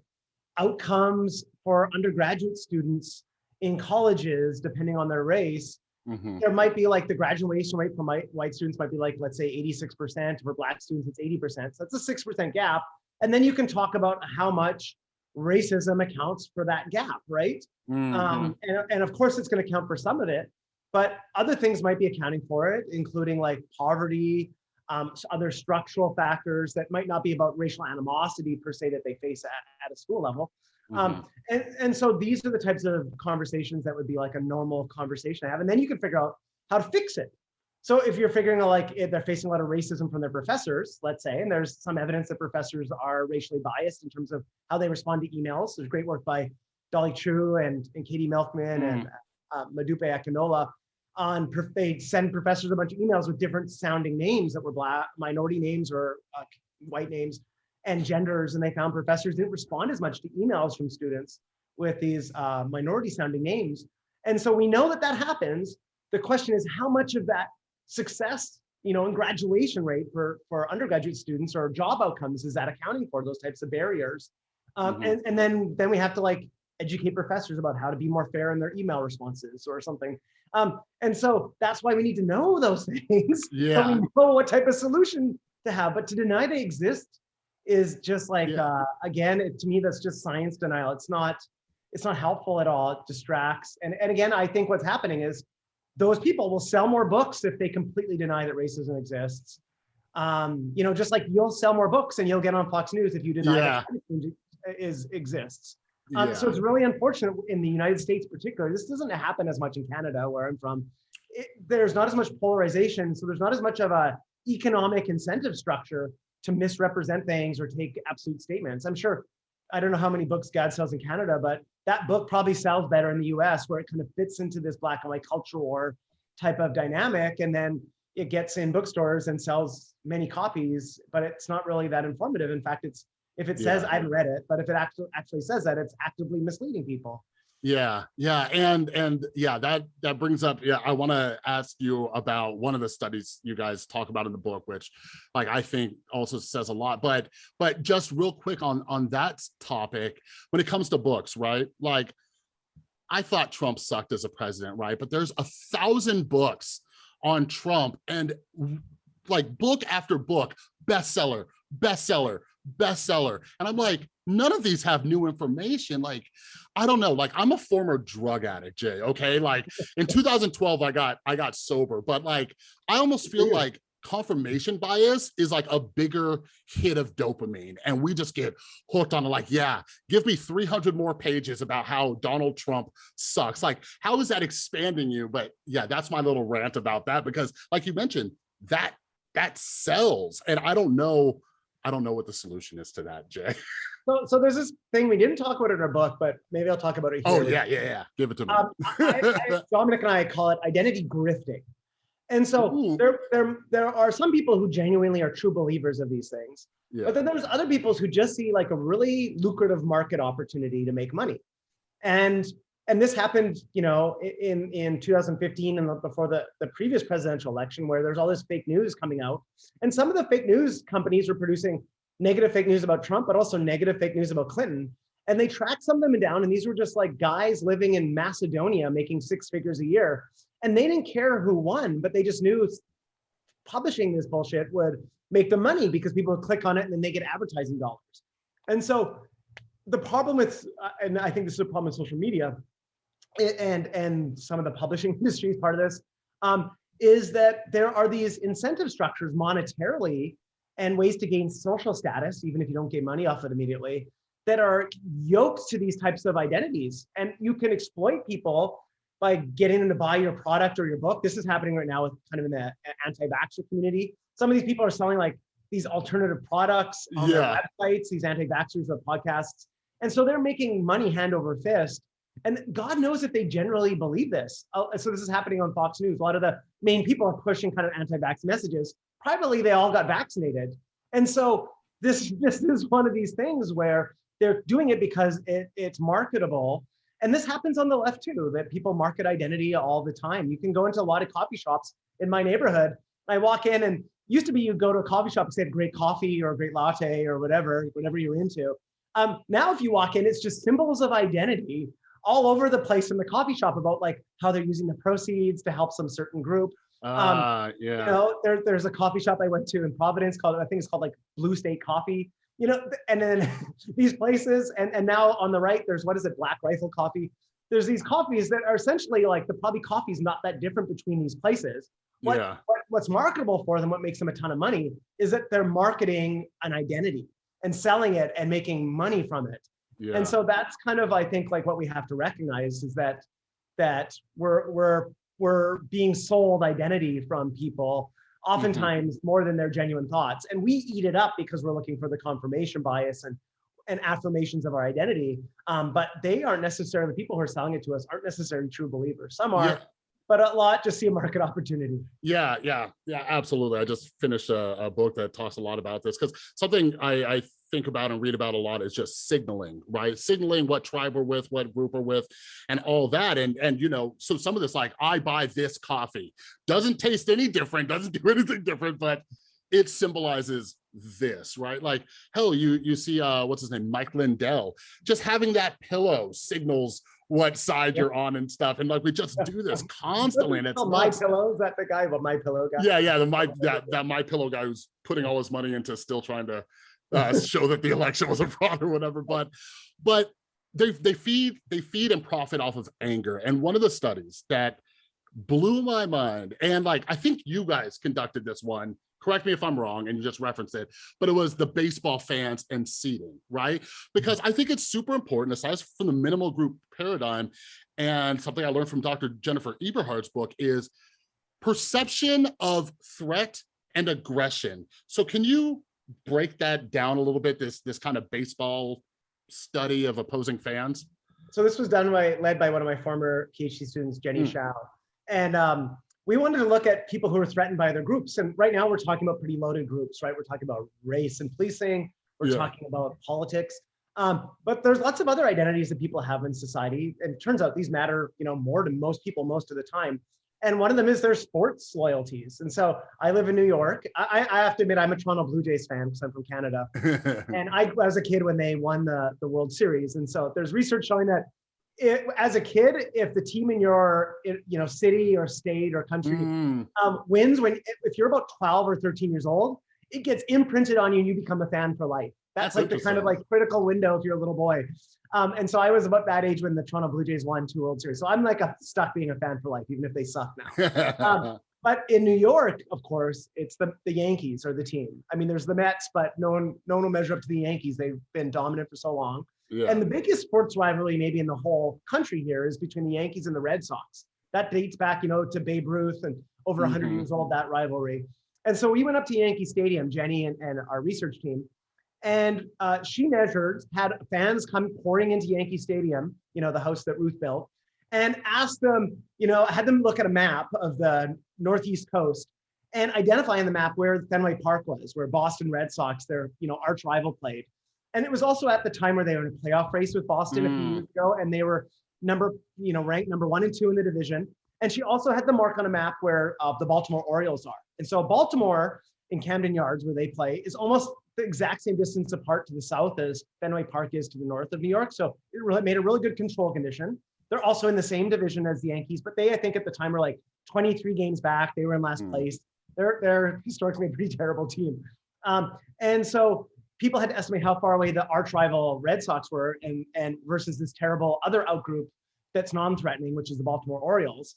Speaker 2: outcomes for undergraduate students in colleges, depending on their race,
Speaker 1: mhm,
Speaker 2: there might be like the graduation rate for my white students might be like, let's say 86%, for black students, it's 80%. So that's a 6% gap. And then you can talk about how much racism accounts for that gap, right?
Speaker 1: mhm.
Speaker 2: Um, and, and of course, it's going to count for some of it, but other things might be accounting for it, including like poverty, um, other structural factors that might not be about racial animosity per se that they face at, at a school level.
Speaker 1: Mhm.
Speaker 2: Um, and, and so these are the types of conversations that would be like a normal conversation I have. And then you can figure out how to fix it. So if you're figuring out like if they're facing a lot of racism from their professors, let's say, and there's some evidence that professors are racially biased in terms of how they respond to emails. There's great work by Dolly Chugh and, and Katie Milkman and uh, Modupe Akinola on prof- they send professors a bunch of emails with different sounding names that were black minority names or uh, white names and genders and they found professors didn't respond as much to emails from students with these uh, minority sounding names. And so we know that that happens. The question is how much of that success you know in graduation rate for for undergraduate students or job outcomes is that accounting for those types of barriers? Um,
Speaker 1: Mhm.
Speaker 2: and, and then then we have to like educate professors about how to be more fair in their email responses or something. Um, and so that's why we need to know those things. So
Speaker 1: Yeah.
Speaker 2: we know what type of solution to have. But to deny they exist is just like
Speaker 1: Yeah.
Speaker 2: uh, again it, to me that's just science denial. It's not it's not helpful at all. It distracts. And, and again i think what's happening is those people will sell more books if they completely deny that racism exists. Um, you know just like you'll sell more books and you'll get on fox news if you deny that climate change is exists. Um, So it's really unfortunate in the United States, particularly. This doesn't happen as much in Canada, where I'm from. It, there's not as much polarization, so there's not as much of a economic incentive structure to misrepresent things or take absolute statements. I'm sure. I don't know how many books Gad sells in Canada, but that book probably sells better in the U.S., where it kind of fits into this black and white culture war type of dynamic, and then it gets in bookstores and sells many copies, but it's not really that informative. In fact, it's If it says,
Speaker 1: Yeah.
Speaker 2: I haven't read it, but if it actually actually says that, it's actively misleading people.
Speaker 1: Yeah, yeah, and and yeah, that that brings up. Yeah, I want to ask you about one of the studies you guys talk about in the book, which, like, I think also says a lot. But but just real quick on on that topic, when it comes to books, right? Like, I thought Trump sucked as a president, right? But there's a thousand books on Trump, and like book after book, bestseller, bestseller, bestseller, and I'm like, none of these have new information. Like, I don't know. Like, I'm a former drug addict, Jay. Okay, like in 2012, I got I got sober, but like, I almost feel like confirmation bias is like a bigger hit of dopamine. And we just get hooked on it. Like yeah give me 300 more pages about how donald trump sucks. Like how is that expanding you? But yeah that's my little rant about that because like you mentioned that that sells. And i don't know i don't know what the solution is to that jay
Speaker 2: So, so there's this thing we didn't talk about in our book, but maybe I'll talk about it
Speaker 1: oh
Speaker 2: here.
Speaker 1: yeah yeah yeah give it to me
Speaker 2: Um, I, I, Dominic and I call it identity grifting. And so
Speaker 1: Ooh.
Speaker 2: there, there, there are some people who genuinely are true believers of these things.
Speaker 1: yeah
Speaker 2: But then there's other people who just see like a really lucrative market opportunity to make money. And and this happened, you know, in in 2015 and before the, the previous presidential election where there's all this fake news coming out. And some of the fake news companies were producing negative fake news about Trump, but also negative fake news about Clinton. And they tracked some of them down, and these were just like guys living in Macedonia making six figures a year. And they didn't care who won, but they just knew publishing this bullshit would make them money because people would click on it and then they get advertising dollars. And so the problem with, uh, and I think this is a problem with social media and, and some of the publishing industry is part of this, um, is that there are these incentive structures monetarily and ways to gain social status, even if you don't get money off it immediately, that are yoked to these types of identities. And you can exploit people by getting them to buy your product or your book. This is happening right now with kind of in the anti-vaxxer community. Some of these people are selling like these alternative products on
Speaker 1: Yeah.
Speaker 2: their websites, these anti-vaxxers with podcasts. And so they're making money hand over fist. And God knows if they generally believe this. Uh, So this is happening on Fox News. A lot of the main people are pushing kind of anti-vax messages. Privately, they all got vaccinated. And so this, this is one of these things where they're doing it because it, it's marketable. And this happens on the left too, that people market identity all the time. You can go into a lot of coffee shops in my neighborhood. I walk in and used to be you go to a coffee shop and say great coffee or a great latte or whatever, whatever you're into. Um, now, if you walk in, it's just symbols of identity all over the place in the coffee shop about like how they're using the proceeds to help some certain group.
Speaker 1: Ah, yeah
Speaker 2: You know, there, there's a coffee shop I went to in Providence called, I think it's called like Blue State Coffee, you know, and then these places, and, and now on the right, there's, what is it, Black Rifle Coffee. There's these coffees that are essentially like, the probably coffee's not that different between these places. What,
Speaker 1: yeah
Speaker 2: what, what's marketable for them, what makes them a ton of money, is that they're marketing an identity and selling it and making money from it.
Speaker 1: Yeah
Speaker 2: And so that's kind of, I think, like what we have to recognize is that that we're we're we're being sold identity from people, oftentimes more than their genuine thoughts. And we eat it up because we're looking for the confirmation bias and and affirmations of our identity. Um, but they aren't necessarily the people who are selling it to us aren't necessarily true believers. Some are,
Speaker 1: Yeah.
Speaker 2: but a lot just see a market opportunity.
Speaker 1: Yeah, yeah, yeah, absolutely. I just finished a, a book that talks a lot about this because something I, I think about and read about a lot is just signaling, right? Signaling what tribe we're with, what group we're with, and all that. And and you know, so some of this, like I buy this coffee, doesn't taste any different, doesn't do anything different, but it symbolizes this, right? Like, hell, you you see uh what's his name, Mike Lindell, just having that pillow signals what side
Speaker 2: Yep.
Speaker 1: you're on and stuff. And like we just do this constantly. And it's
Speaker 2: Oh, my pillow, is that the guy? Well, my pillow guy.
Speaker 1: Yeah, yeah, the my that that my pillow guy who's putting all his money into still trying to uh, show that the election was a fraud or whatever. But but they they feed they feed and profit off of anger. And one of the studies that blew my mind, and like I think you guys conducted this one. Correct me if I'm wrong, and you just referenced it, but it was the baseball fans and seating, right? Because I think it's super important, aside from the minimal group paradigm, and something I learned from Dr. Jennifer Eberhardt's book is perception of threat and aggression. So can you break that down a little bit, this, this kind of baseball study of opposing fans?
Speaker 2: So this was done by, led by one of my former PhD students, Jenny
Speaker 1: Mm.
Speaker 2: Xiao. And um, we wanted to look at people who are threatened by other groups. And right now we're talking about pretty loaded groups, right? We're talking about race and policing. We're
Speaker 1: Yeah.
Speaker 2: talking about politics. Um, but there's lots of other identities that people have in society. And it turns out these matter, you know, more to most people most of the time. And one of them is their sports loyalties. And so I live in New York. I, I I have to admit, I'm a Toronto Blue Jays fan because I'm from Canada. And I was a kid when they won the, the World Series. And so there's research showing that it, as a kid, if the team in your you know city or state or country
Speaker 1: Mm,
Speaker 2: um, wins, when if you're about 12 or 13 years old, it gets imprinted on you and you become a fan for life. That's,
Speaker 1: That's
Speaker 2: like the kind of like critical window if you're a little boy. Um, and so I was about that age when the Toronto Blue Jays won two World Series. So I'm like a, stuck being a fan for life, even if they suck now. Um, But in New York, of course, it's the, the Yankees or the team. I mean, there's the Mets, but no one no one will measure up to the Yankees. They've been dominant for so long.
Speaker 1: yeah.
Speaker 2: And the biggest sports rivalry maybe in the whole country here is between the Yankees and the Red Sox. That dates back, you know, to Babe Ruth and over 100
Speaker 1: Mhm.
Speaker 2: years old, that rivalry. And so we went up to Yankee Stadium, Jenny and, and our research team, and uh, she measured, had fans come pouring into Yankee Stadium, you know, the house that Ruth built, and asked them, you know, had them look at a map of the Northeast coast and identify on the map where Fenway Park was, where Boston Red Sox, their, you know, arch rival played. And it was also at the time where they were in a playoff race with Boston a few
Speaker 1: Mm.
Speaker 2: years ago, and they were number, you know, ranked number one and two in the division. And she also had the mark on a map where uh, the Baltimore Orioles are. And so Baltimore in Camden Yards, where they play, is almost the exact same distance apart to the south as Fenway Park is to the north of New York. So it really made a really good control condition. They're also in the same division as the Yankees, but they, I think, at the time were like 23 games back. They were in last
Speaker 1: Hmm.
Speaker 2: place. They're they're historically a pretty terrible team. Um, and so people had to estimate how far away the arch rival Red Sox were and, and versus this terrible other outgroup that's non-threatening, which is the Baltimore Orioles.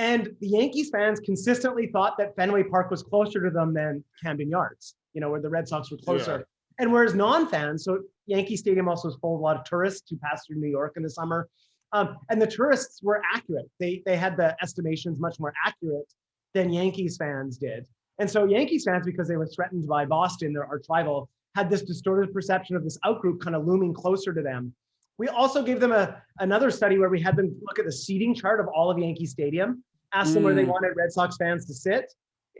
Speaker 2: And the Yankees fans consistently thought that Fenway Park was closer to them than Camden Yards, you know, where the Red Sox were closer. And whereas non-fans, so Yankee Stadium also is full of a lot of tourists who pass through New York in the summer. Um, and the tourists were accurate. They, they had the estimations much more accurate than Yankees fans did. And so Yankees fans, because they were threatened by Boston, their arch rival, had this distorted perception of this outgroup kind of looming closer to them. We also gave them a, another study where we had them look at the seating chart of all of Yankee Stadium, asked them where they
Speaker 1: Mm.
Speaker 2: wanted Red Sox fans to sit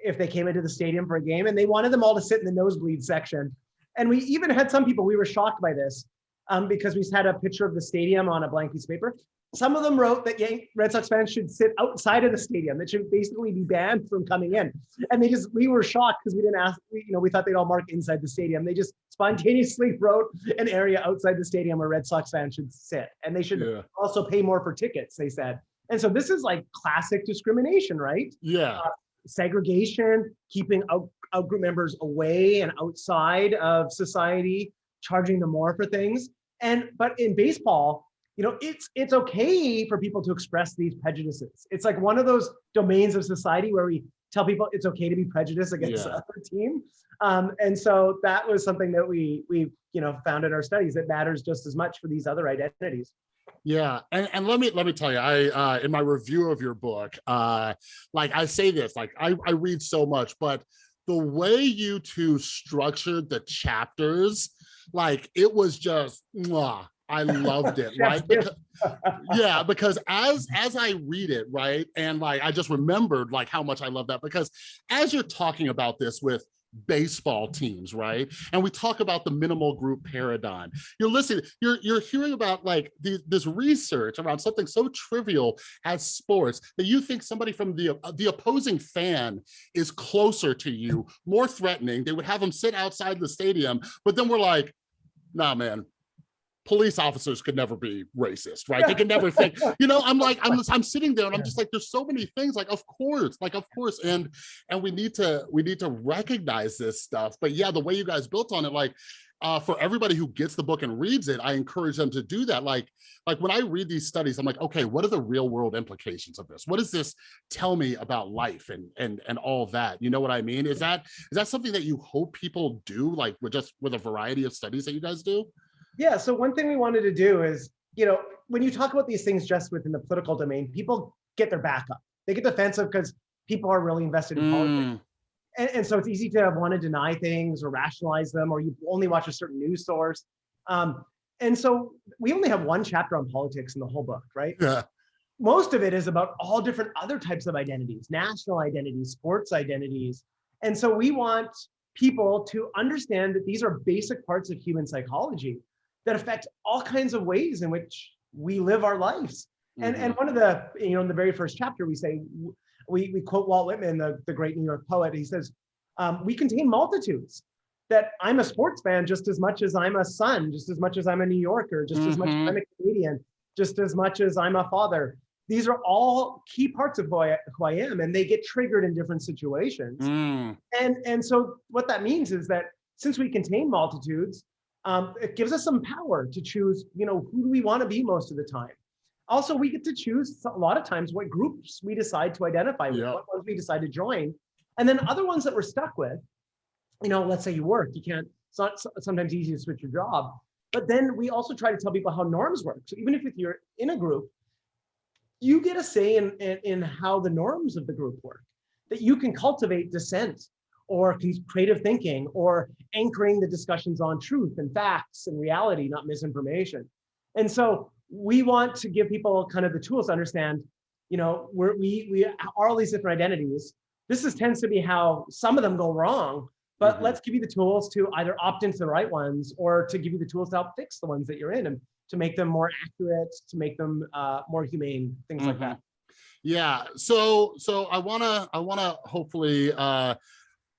Speaker 2: if they came into the stadium for a game, and they wanted them all to sit in the nosebleed section. And we even had some people, we were shocked by this um, because we had a picture of the stadium on a blank piece of paper. Some of them wrote that Yan- Red Sox fans should sit outside of the stadium. That should basically be banned from coming in. And they just, we were shocked because we didn't ask, we, you know, we thought they'd all mark inside the stadium. They just spontaneously wrote an area outside the stadium where Red Sox fans should sit. And they should
Speaker 1: yeah.
Speaker 2: also pay more for tickets, they said. And so this is like classic discrimination, right?
Speaker 1: Yeah.
Speaker 2: segregation, keeping out, out group members away and outside of society, charging them more for things. And but in baseball, you know, it's it's okay for people to express these prejudices. It's like one of those domains of society where we tell people it's okay to be prejudiced against
Speaker 1: Yeah.
Speaker 2: the other team. Um, and so that was something that we we you know found in our studies. It matters just as much for these other identities.
Speaker 1: Yeah, and, and let me let me tell you, I uh in my review of your book, uh like I say this, like I, I read so much, but the way you two structured the chapters, like it was just mwah, I loved it, right? Because, yeah, because as as I read it, right, and like I just remembered like how much I love that because as you're talking about this with baseball teams, right? And we talk about the minimal group paradigm. You're listening, you're you're hearing about like the, this research around something so trivial as sports that you think somebody from the uh, the opposing fan is closer to you, more threatening. They would have them sit outside the stadium, but then we're like, nah, man, police officers could never be racist, right? They could never think, you know, I'm like, I'm, I'm sitting there and I'm just like, there's so many things like, of course, like, of course. And, and we need to, we need to recognize this stuff. But yeah, the way you guys built on it, like, uh, for everybody who gets the book and reads it, I encourage them to do that. Like, like when I read these studies, I'm like, okay, what are the real world implications of this? What does this tell me about life and and and all that? You know what I mean? Is that is that something that you hope people do, like with just with a variety of studies that you guys do?
Speaker 2: Yeah. So one thing we wanted to do is, you know, when you talk about these things just within the political domain, people get their back up. They get defensive because people are really invested in politics.
Speaker 1: Mm,
Speaker 2: And, and so it's easy to want to deny things or rationalize them, or you only watch a certain news source. Um, and so we only have one chapter on politics in the whole book, right?
Speaker 1: yeah.
Speaker 2: most of it is about all different other types of identities, national identities, sports identities. And so we want people to understand that these are basic parts of human psychology that affect all kinds of ways in which we live our lives. And,
Speaker 1: Mhm.
Speaker 2: and one of the, you know, in the very first chapter, we say, we, we quote Walt Whitman, the, the great New York poet. He says, um, we contain multitudes that I'm a sports fan just as much as I'm a son, just as much as I'm a New Yorker, just as much as
Speaker 1: Mhm.
Speaker 2: I'm a Canadian, just as much as I'm a father. These are all key parts of who I, who I am, and they get triggered in different situations.
Speaker 1: Mm,
Speaker 2: And, and so what that means is that since we contain multitudes, um, it gives us some power to choose, you know, who do we want to be most of the time. Also, we get to choose a lot of times what groups we decide to identify with,
Speaker 1: Yeah.
Speaker 2: what ones we decide to join. And then other ones that we're stuck with, you know, let's say you work, you can't, it's not sometimes easy to switch your job. But then we also try to tell people how norms work. So even if you're in a group, you get a say in, in, in how the norms of the group work, that you can cultivate dissent or creative thinking or anchoring the discussions on truth and facts and reality, not misinformation. And so we want to give people kind of the tools to understand, you know, we're, we, we are all these different identities. This is tends to be how some of them go wrong, but
Speaker 1: Mhm.
Speaker 2: let's give you the tools to either opt into the right ones or to give you the tools to help fix the ones that you're in and to make them more accurate, to make them uh, more humane, things like
Speaker 1: Mhm.
Speaker 2: that.
Speaker 1: Yeah, so so I wanna I wanna hopefully uh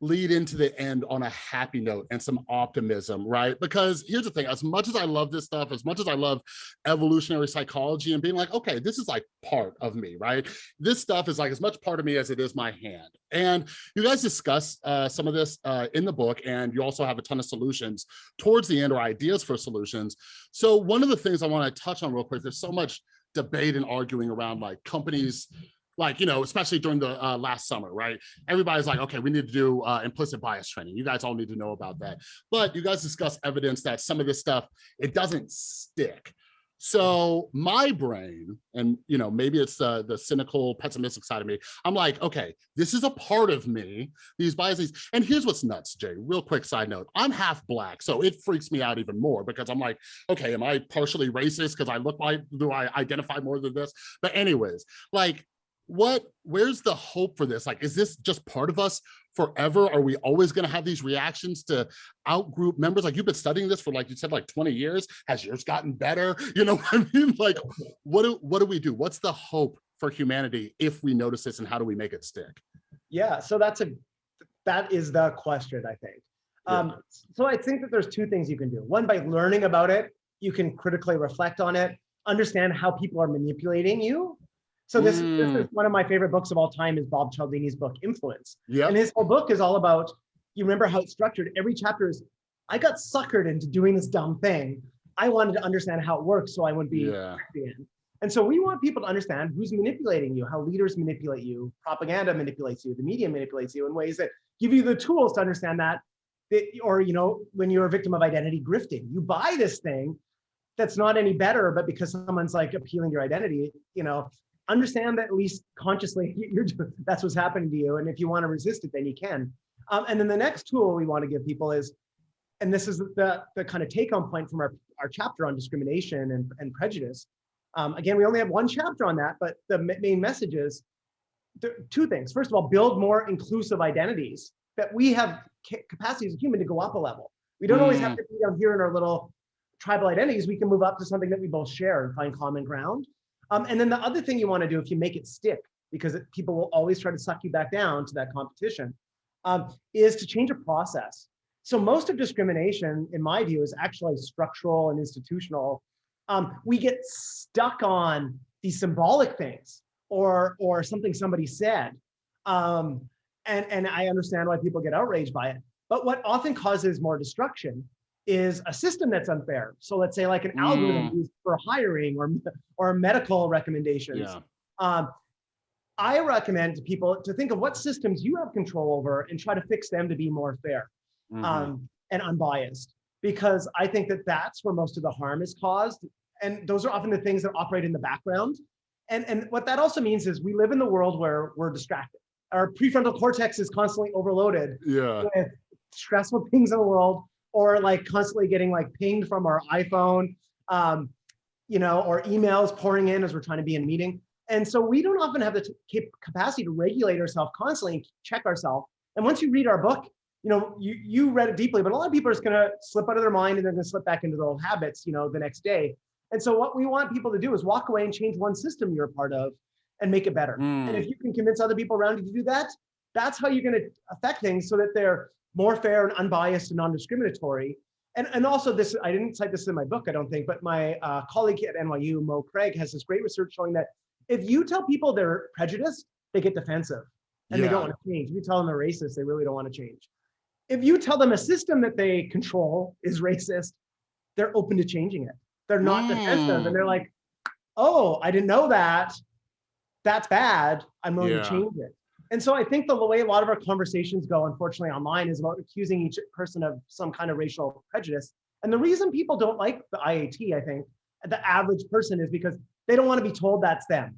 Speaker 1: lead into the end on a happy note and some optimism, right? Because here's the thing, as much as I love this stuff, as much as I love evolutionary psychology and being like, okay, this is like part of me, right? This stuff is like as much part of me as it is my hand. And you guys discuss uh, some of this uh, in the book, and you also have a ton of solutions towards the end or ideas for solutions. So one of the things I want to touch on real quick, there's so much debate and arguing around like companies like you know especially during the uh, last summer right? Everybody's like okay we need to do uh, implicit bias training. You guys all need to know about that. But you guys discuss evidence that some of this stuff it doesn't stick. So my brain and you know maybe it's the the cynical pessimistic side of me i'm like okay this is a part of me these biases. And here's what's nuts jay real quick side note. I'm half black so it freaks me out even more because i'm like okay am i partially racist because i look like do i identify more than this? But anyways like what where's the hope for this like is this just part of us forever are we always going to have these reactions to outgroup members like you've been studying this for like you said like 20 years has yours gotten better you know what i mean like what do what do we do what's the hope for humanity if we notice this and how do we make it stick
Speaker 2: Yeah, so that's a that is the question, I think.
Speaker 1: Yeah.
Speaker 2: Um, so I think that there's two things you can do. One, by learning about it, you can critically reflect on it, understand how people are manipulating you. So this, this is
Speaker 1: Mm.
Speaker 2: one of my favorite books of all time is Bob Cialdini's book, Influence.
Speaker 1: yeah
Speaker 2: And his whole book is all about, you remember how it's structured. Every chapter is, I got suckered into doing this dumb thing. I wanted to understand how it works so I wouldn't be
Speaker 1: yeah.
Speaker 2: And so we want people to understand who's manipulating you, how leaders manipulate you, propaganda manipulates you, the media manipulates you in ways that give you the tools to understand that. that or, you know, when you're a victim of identity grifting, you buy this thing that's not any better, but because someone's like appealing to your identity, you know, understand that at least consciously you're that's what's happening to you. And if you want to resist it, then you can. Um, and then the next tool we want to give people is, and this is the, the kind of take home point from our, our chapter on discrimination and, and prejudice. Um, again, we only have one chapter on that, but the main message is two things. First of all, build more inclusive identities that we have ca- capacity as a human to go up a level. We don't always have to be down here in our little tribal identities. We can move up to something that we both share and find common ground. Um, and then the other thing you want to do, if you make it stick, because people will always try to suck you back down to that competition, um, is to change a process. So most of discrimination, in my view, is actually structural and institutional. Um, we get stuck on these symbolic things or or something somebody said, um, and and I understand why people get outraged by it. But what often causes more destruction is a system that's unfair. So let's say like an algorithm used for hiring or or medical recommendations.
Speaker 1: yeah
Speaker 2: Um, I recommend to people to think of what systems you have control over and try to fix them to be more fair
Speaker 1: Mhm.
Speaker 2: um, and unbiased, because I think that that's where most of the harm is caused. And those are often the things that operate in the background. And, and what that also means is we live in the world where we're distracted. Our prefrontal cortex is constantly overloaded
Speaker 1: yeah
Speaker 2: with stressful things in the world or like constantly getting like pinged from our iPhone, um, you know, or emails pouring in as we're trying to be in a meeting. And so we don't often have the cap- capacity to regulate ourselves constantly and check ourselves. And once you read our book, you know, you, you read it deeply, but a lot of people are just gonna slip out of their mind and they're gonna slip back into their old habits, you know, the next day. And so what we want people to do is walk away and change one system you're a part of and make it better. And if
Speaker 1: Mm,
Speaker 2: you can convince other people around you to do that, that's how you're gonna affect things so that they're more fair and unbiased and non-discriminatory. And, and also this, I didn't cite this in my book, I don't think, but my uh, colleague at NYU, Mo Craig, has this great research showing that if you tell people they're prejudiced, they get defensive and they don't want to change. If you tell them they're racist, they really don't want to change. If you tell them a system that they control is racist, they're open to changing it. They're not defensive and they're
Speaker 1: Mm.
Speaker 2: like, oh, I didn't know that. That's bad. I'm willing
Speaker 1: Yeah.
Speaker 2: to change it. And so I think the way a lot of our conversations go, unfortunately, online is about accusing each person of some kind of racial prejudice. And the reason people don't like the IAT, I think, the average person is because they don't want to be told that's them.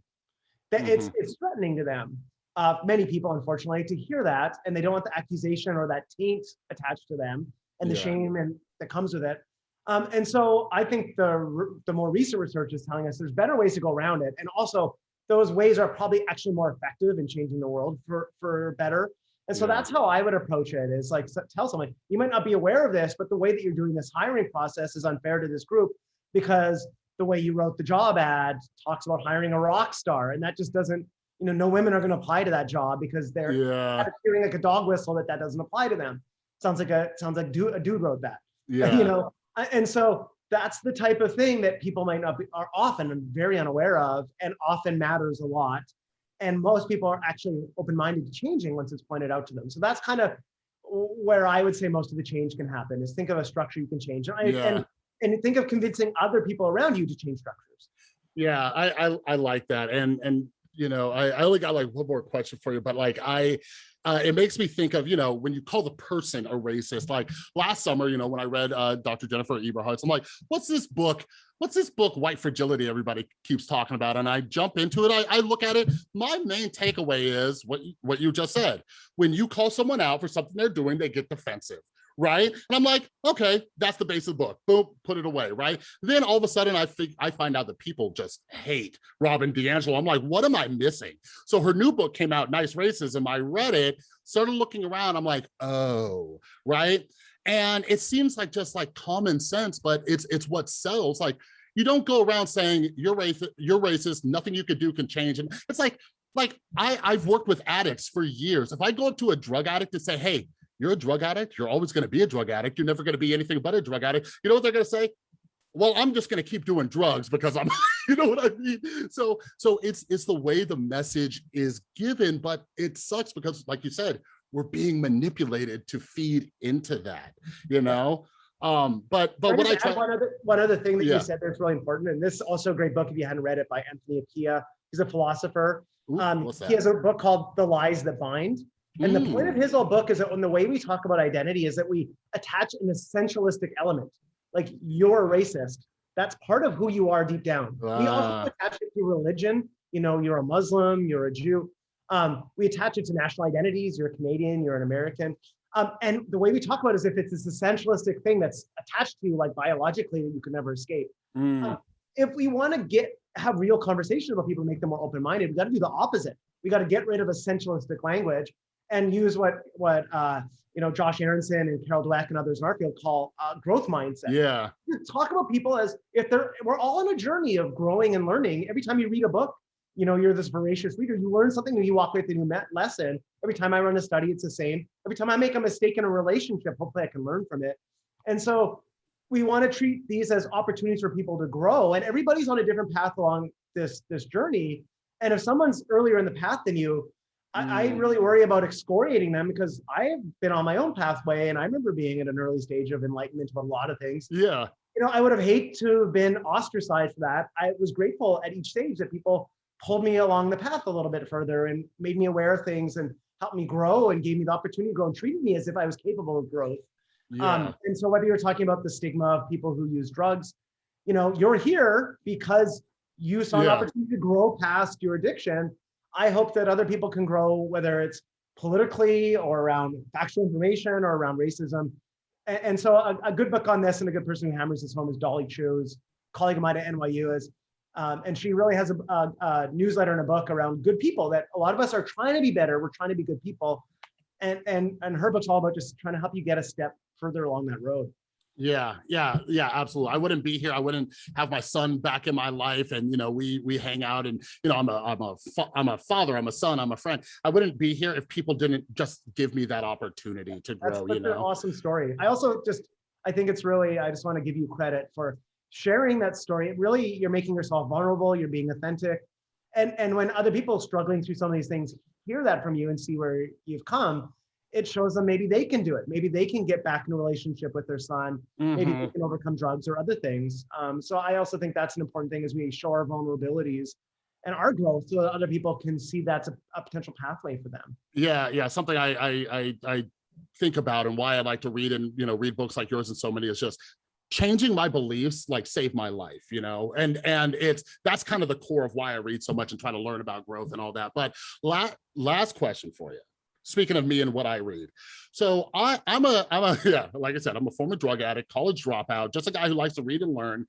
Speaker 2: That it's it's threatening to them. Uh, many people, unfortunately, to hear that, and they don't want the accusation or that taint attached to them, and the
Speaker 1: Yeah.
Speaker 2: shame and that comes with it. Um, and so I think the the more recent research is telling us there's better ways to go around it, and also those ways are probably actually more effective in changing the world for for better. And so
Speaker 1: Yeah.
Speaker 2: that's how I would approach it. Is like tell someone you might not be aware of this, but the way that you're doing this hiring process is unfair to this group because the way you wrote the job ad talks about hiring a rock star, and that just doesn't. You know, no women are going to apply to that job because they're
Speaker 1: Yeah,
Speaker 2: hearing like a dog whistle that that doesn't apply to them. Sounds like a sounds like dude, a dude wrote that.
Speaker 1: yeah.
Speaker 2: You know, and so that's the type of thing that people might not be are often very unaware of, and often matters a lot. And most people are actually open-minded to changing once it's pointed out to them. So that's kind of where I would say most of the change can happen. Is think of a structure you can change, and,
Speaker 1: Yeah.
Speaker 2: and and think of convincing other people around you to change structures.
Speaker 1: Yeah, I, I I like that, and and you know, I, I only got like one more question for you, but like I, uh, it makes me think of you know when you call the person a racist. Like last summer, you know, when I read uh, Dr. Jennifer Eberhardt, I'm like, what's this book? What's this book, White Fragility? Everybody keeps talking about, and I jump into it. I, I look at it. My main takeaway is what what you just said. When you call someone out for something they're doing, they get defensive right? And I'm like, okay, that's the base of the book. Boom, put it away, right? Then all of a sudden I think I find out that people just hate Robin DiAngelo. I'm like, what am I missing? So her new book came out, Nice Racism. I read it, started looking around. I'm like, oh, right. And it seems like just like common sense, but it's it's what sells. Like you don't go around saying you're racist, you're racist, nothing you could do can change. And it's like, like I, I've worked with addicts for years. If I go up to a drug addict and say, hey, you're a drug addict. You're always going to be a drug addict. You're never going to be anything but a drug addict. You know what they're going to say? Well, I'm just going to keep doing drugs because I'm, you know what I mean? So, so it's, it's the way the message is given, but it sucks because like you said, we're being manipulated to feed into that, you know? Um, but, but what I try,
Speaker 2: one other one other thing that
Speaker 1: Yeah.
Speaker 2: you said that's really important, and this is also a great book if you hadn't read it by Anthony Appiah. He's a philosopher.
Speaker 1: Ooh,
Speaker 2: Um, he has a book called The Lies That Bind. And the point of
Speaker 1: Mm,
Speaker 2: his whole book is that when the way we talk about identity is that we attach an essentialistic element, like you're a racist. That's part of who you are deep down. We
Speaker 1: Ah.
Speaker 2: also attach it to religion. You know, you're a Muslim, you're a Jew. Um, we attach it to national identities. You're a Canadian, you're an American. Um, and the way we talk about it is if it's this essentialistic thing that's attached to you, like biologically, that you can never escape.
Speaker 1: mm,
Speaker 2: If we want to get have real conversations about people, make them more open-minded, we got to do the opposite. We got to get rid of essentialistic language and use what what uh, you know Josh Aronson and Carol Dweck and others in our field call uh, growth mindset.
Speaker 1: yeah,
Speaker 2: Talk about people as if they're we're all on a journey of growing and learning. Every time you read a book, you know you're this voracious reader. You learn something and you walk away with a new me- lesson. Every time I run a study, it's the same. Every time I make a mistake in a relationship, hopefully I can learn from it. And so we want to treat these as opportunities for people to grow. And everybody's on a different path along this this journey. And if someone's earlier in the path than you, I, I
Speaker 1: Mm.
Speaker 2: really worry about excoriating them because I've been on my own pathway and I remember being at an early stage of enlightenment about a lot of things.
Speaker 1: yeah,
Speaker 2: You know, I would have hate to have been ostracized for that. I was grateful at each stage that people pulled me along the path a little bit further and made me aware of things and helped me grow and gave me the opportunity to grow and treated me as if I was capable of growth.
Speaker 1: yeah,
Speaker 2: Um, and so whether you're talking about the stigma of people who use drugs, you know, you're here because you saw an opportunity to grow past your addiction. I hope that other people can grow, whether it's politically or around factual information or around racism. And, and so a, a good book on this and a good person who hammers this home is Dolly Chugh's colleague of mine at NYU is, um, and she really has a, a, a newsletter and a book around good people that a lot of us are trying to be better. We're trying to be good people. and and and her book's all about just trying to help you get a step further along that road.
Speaker 1: Yeah, yeah, yeah, absolutely. I wouldn't be here. I wouldn't have my son back in my life, and you know, we we hang out, and you know, I'm a I'm a I'm a father, I'm a son, I'm a friend. I wouldn't be here if people didn't just give me that opportunity to
Speaker 2: That's
Speaker 1: grow.
Speaker 2: such
Speaker 1: You
Speaker 2: an
Speaker 1: know,
Speaker 2: awesome story. I also just I think it's really I just want to give you credit for sharing that story. It really you're making yourself vulnerable. You're being authentic, and and when other people struggling through some of these things hear that from you and see where you've come, it shows them maybe they can do it. Maybe they can get back in a relationship with their son. Maybe
Speaker 1: Mhm.
Speaker 2: they can overcome drugs or other things. Um, so I also think that's an important thing as we show our vulnerabilities and our growth so that other people can see that's a, a potential pathway for them.
Speaker 1: yeah yeah something I, I i i think about and why i like to read and you know read books like yours and so many is just changing my beliefs like saved my life you know and and it's that's kind of the core of why i read so much and try to learn about growth and all that but la last question for you speaking of me and what i read. So i i'm a i'm a yeah like i said i'm a former drug addict college dropout just a guy who likes to read and learn.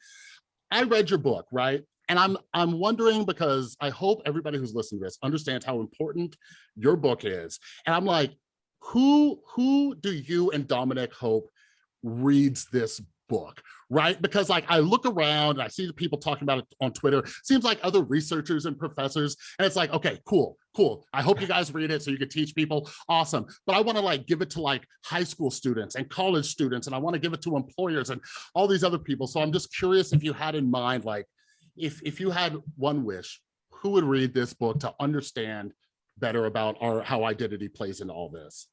Speaker 1: I read your book right? And i'm i'm wondering because i hope everybody who's listening to this understands how important your book is. And i'm like who who do you and dominic hope reads this book right? Because like i look around and i see the people talking about it on twitter seems like other researchers and professors and it's like okay cool cool. I hope you guys read it so you can teach people. Awesome. But i want to like give it to like high school students and college students and i want to give it to employers and all these other people. So i'm just curious if you had in mind like if if you had one wish who would read this book to understand better about our how identity plays into all this?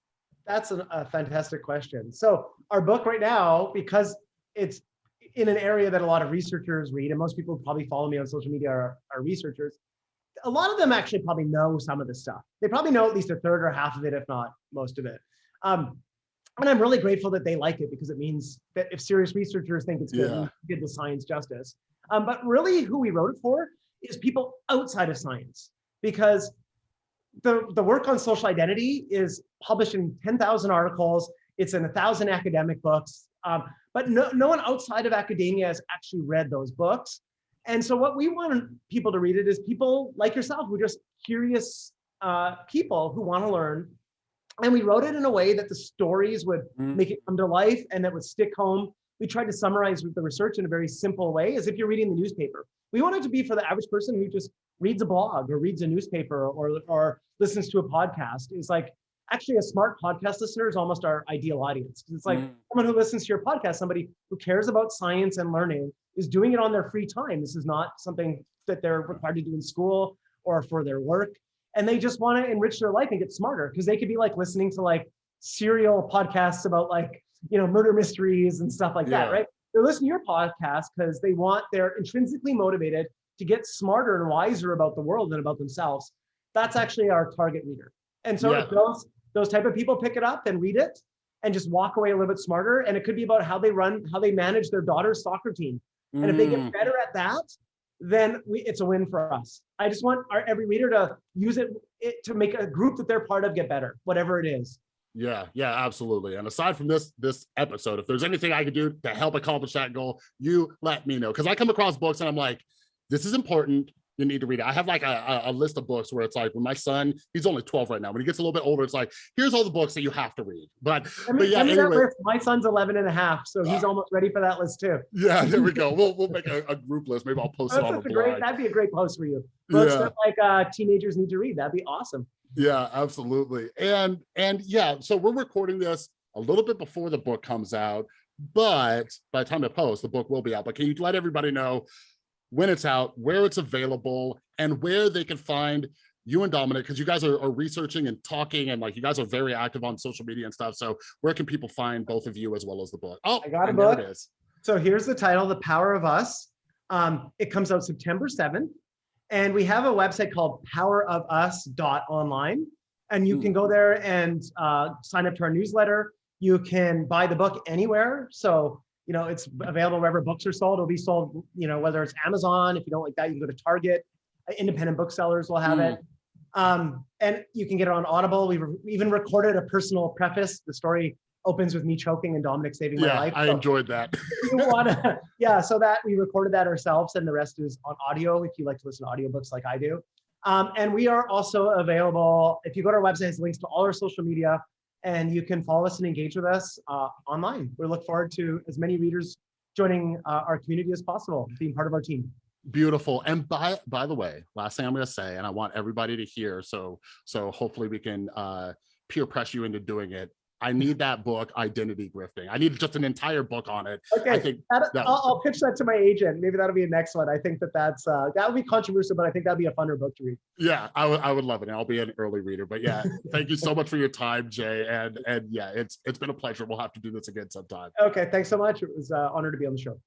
Speaker 2: That's a, a fantastic question. So our book right now, because it's in an area that a lot of researchers read, and most people who probably follow me on social media are, are researchers. A lot of them actually probably know some of this stuff. They probably know at least a third or half of it, if not most of it. Um, and I'm really grateful that they like it because it means that if serious researchers think it's good,
Speaker 1: Yeah.
Speaker 2: we give the science justice. Um, but really, who we wrote it for is people outside of science, because the, the work on social identity is published in 10,000 articles. It's in a thousand academic books, um, but no, no one outside of academia has actually read those books. And so what we want people to read it is people like yourself who are just curious uh, people who want to learn. And we wrote it in a way that the stories would
Speaker 1: Mm.
Speaker 2: make it come to life and that would stick home. We tried to summarize the research in a very simple way, as if you're reading the newspaper. We want it to be for the average person who just reads a blog or reads a newspaper or, or listens to a podcast. Is like actually a smart podcast listener is almost our ideal audience. It's like
Speaker 1: Mm.
Speaker 2: someone who listens to your podcast, somebody who cares about science and learning, is doing it on their free time. This is not something that they're required to do in school or for their work. And they just want to enrich their life and get smarter because they could be like listening to like serial podcasts about like, you know, murder mysteries and stuff like that, right? They're listening to your podcast because they want, they're intrinsically motivated to get smarter and wiser about the world and about themselves. That's actually our target reader. And so
Speaker 1: Yeah.
Speaker 2: if those those type of people pick it up and read it and just walk away a little bit smarter. And it could be about how they run, how they manage their daughter's soccer team. And if they
Speaker 1: Mm.
Speaker 2: get better at that, then we, it's a win for us. I just want our, every reader to use it, it to make a group that they're part of get better, whatever it is.
Speaker 1: Yeah, yeah, absolutely. And aside from this this episode, if there's anything I could do to help accomplish that goal, you let me know. Because I come across books and I'm like, this is important. You need to read it. I have like a, a, list of books where it's like when my son, he's only 12 right now. When he gets a little bit older, it's like, here's all the books that you have to read. But
Speaker 2: I mean,
Speaker 1: But yeah, anyway.
Speaker 2: My son's 11 and a half, so he's
Speaker 1: Ah.
Speaker 2: almost ready for that list too.
Speaker 1: yeah, there we go. We'll we'll make a, a group list. Maybe I'll post it on the
Speaker 2: a great, that'd be a great post for you. Books
Speaker 1: Yeah.
Speaker 2: that like uh, teenagers need to read. That'd be awesome.
Speaker 1: Yeah, absolutely. And and yeah, so we're recording this a little bit before the book comes out, but by the time it posts, the book will be out. But can you let everybody know when it's out, where it's available, and where they can find you and Dominic? Because you guys are, are researching and talking, and like you guys are very active on social media and stuff. So where can people find both of you as well as the book? Oh,
Speaker 2: I got a book. So here's the title, The Power of Us. Um, it comes out September 7th. And we have a website called powerofus.online. And you
Speaker 1: Hmm.
Speaker 2: can go there and uh, sign up to our newsletter. You can buy the book anywhere. So, you know, it's available wherever books are sold. It'll be sold, you know, whether it's Amazon. If you don't like that, you can go to Target. Uh, Independent booksellers will have
Speaker 1: Hmm.
Speaker 2: it. Um, and you can get it on Audible. We've we even recorded a personal preface. The story opens with me choking and Dominic saving my
Speaker 1: Yeah,
Speaker 2: life.
Speaker 1: I
Speaker 2: So-
Speaker 1: enjoyed that.
Speaker 2: you want to, yeah, so that we recorded that ourselves and the rest is on audio if you like to listen to audiobooks like I do. Um, and we are also available, if you go to our website, it's links to all our social media. And you can follow us and engage with us uh, online. We look forward to as many readers joining uh, our community as possible, being part of our team.
Speaker 1: Beautiful. And by by the way, last thing I'm going to say, and I want everybody to hear, so so hopefully we can uh, peer press you into doing it. I need that book, Identity Grifting. I need just an entire book on it. I
Speaker 2: Okay,
Speaker 1: think
Speaker 2: that-
Speaker 1: that-
Speaker 2: I'll, I'll pitch that to my agent. Maybe that'll be a next one. I think that that's, uh, that would be controversial, but I think that'd be a funner book to read.
Speaker 1: yeah, I would I would love it. I'll be an early reader. But yeah, thank you so much for your time, Jay. And and yeah, it's it's been a pleasure. We'll have to do this again sometime.
Speaker 2: Okay, thanks so much. It was an honor to be on the show.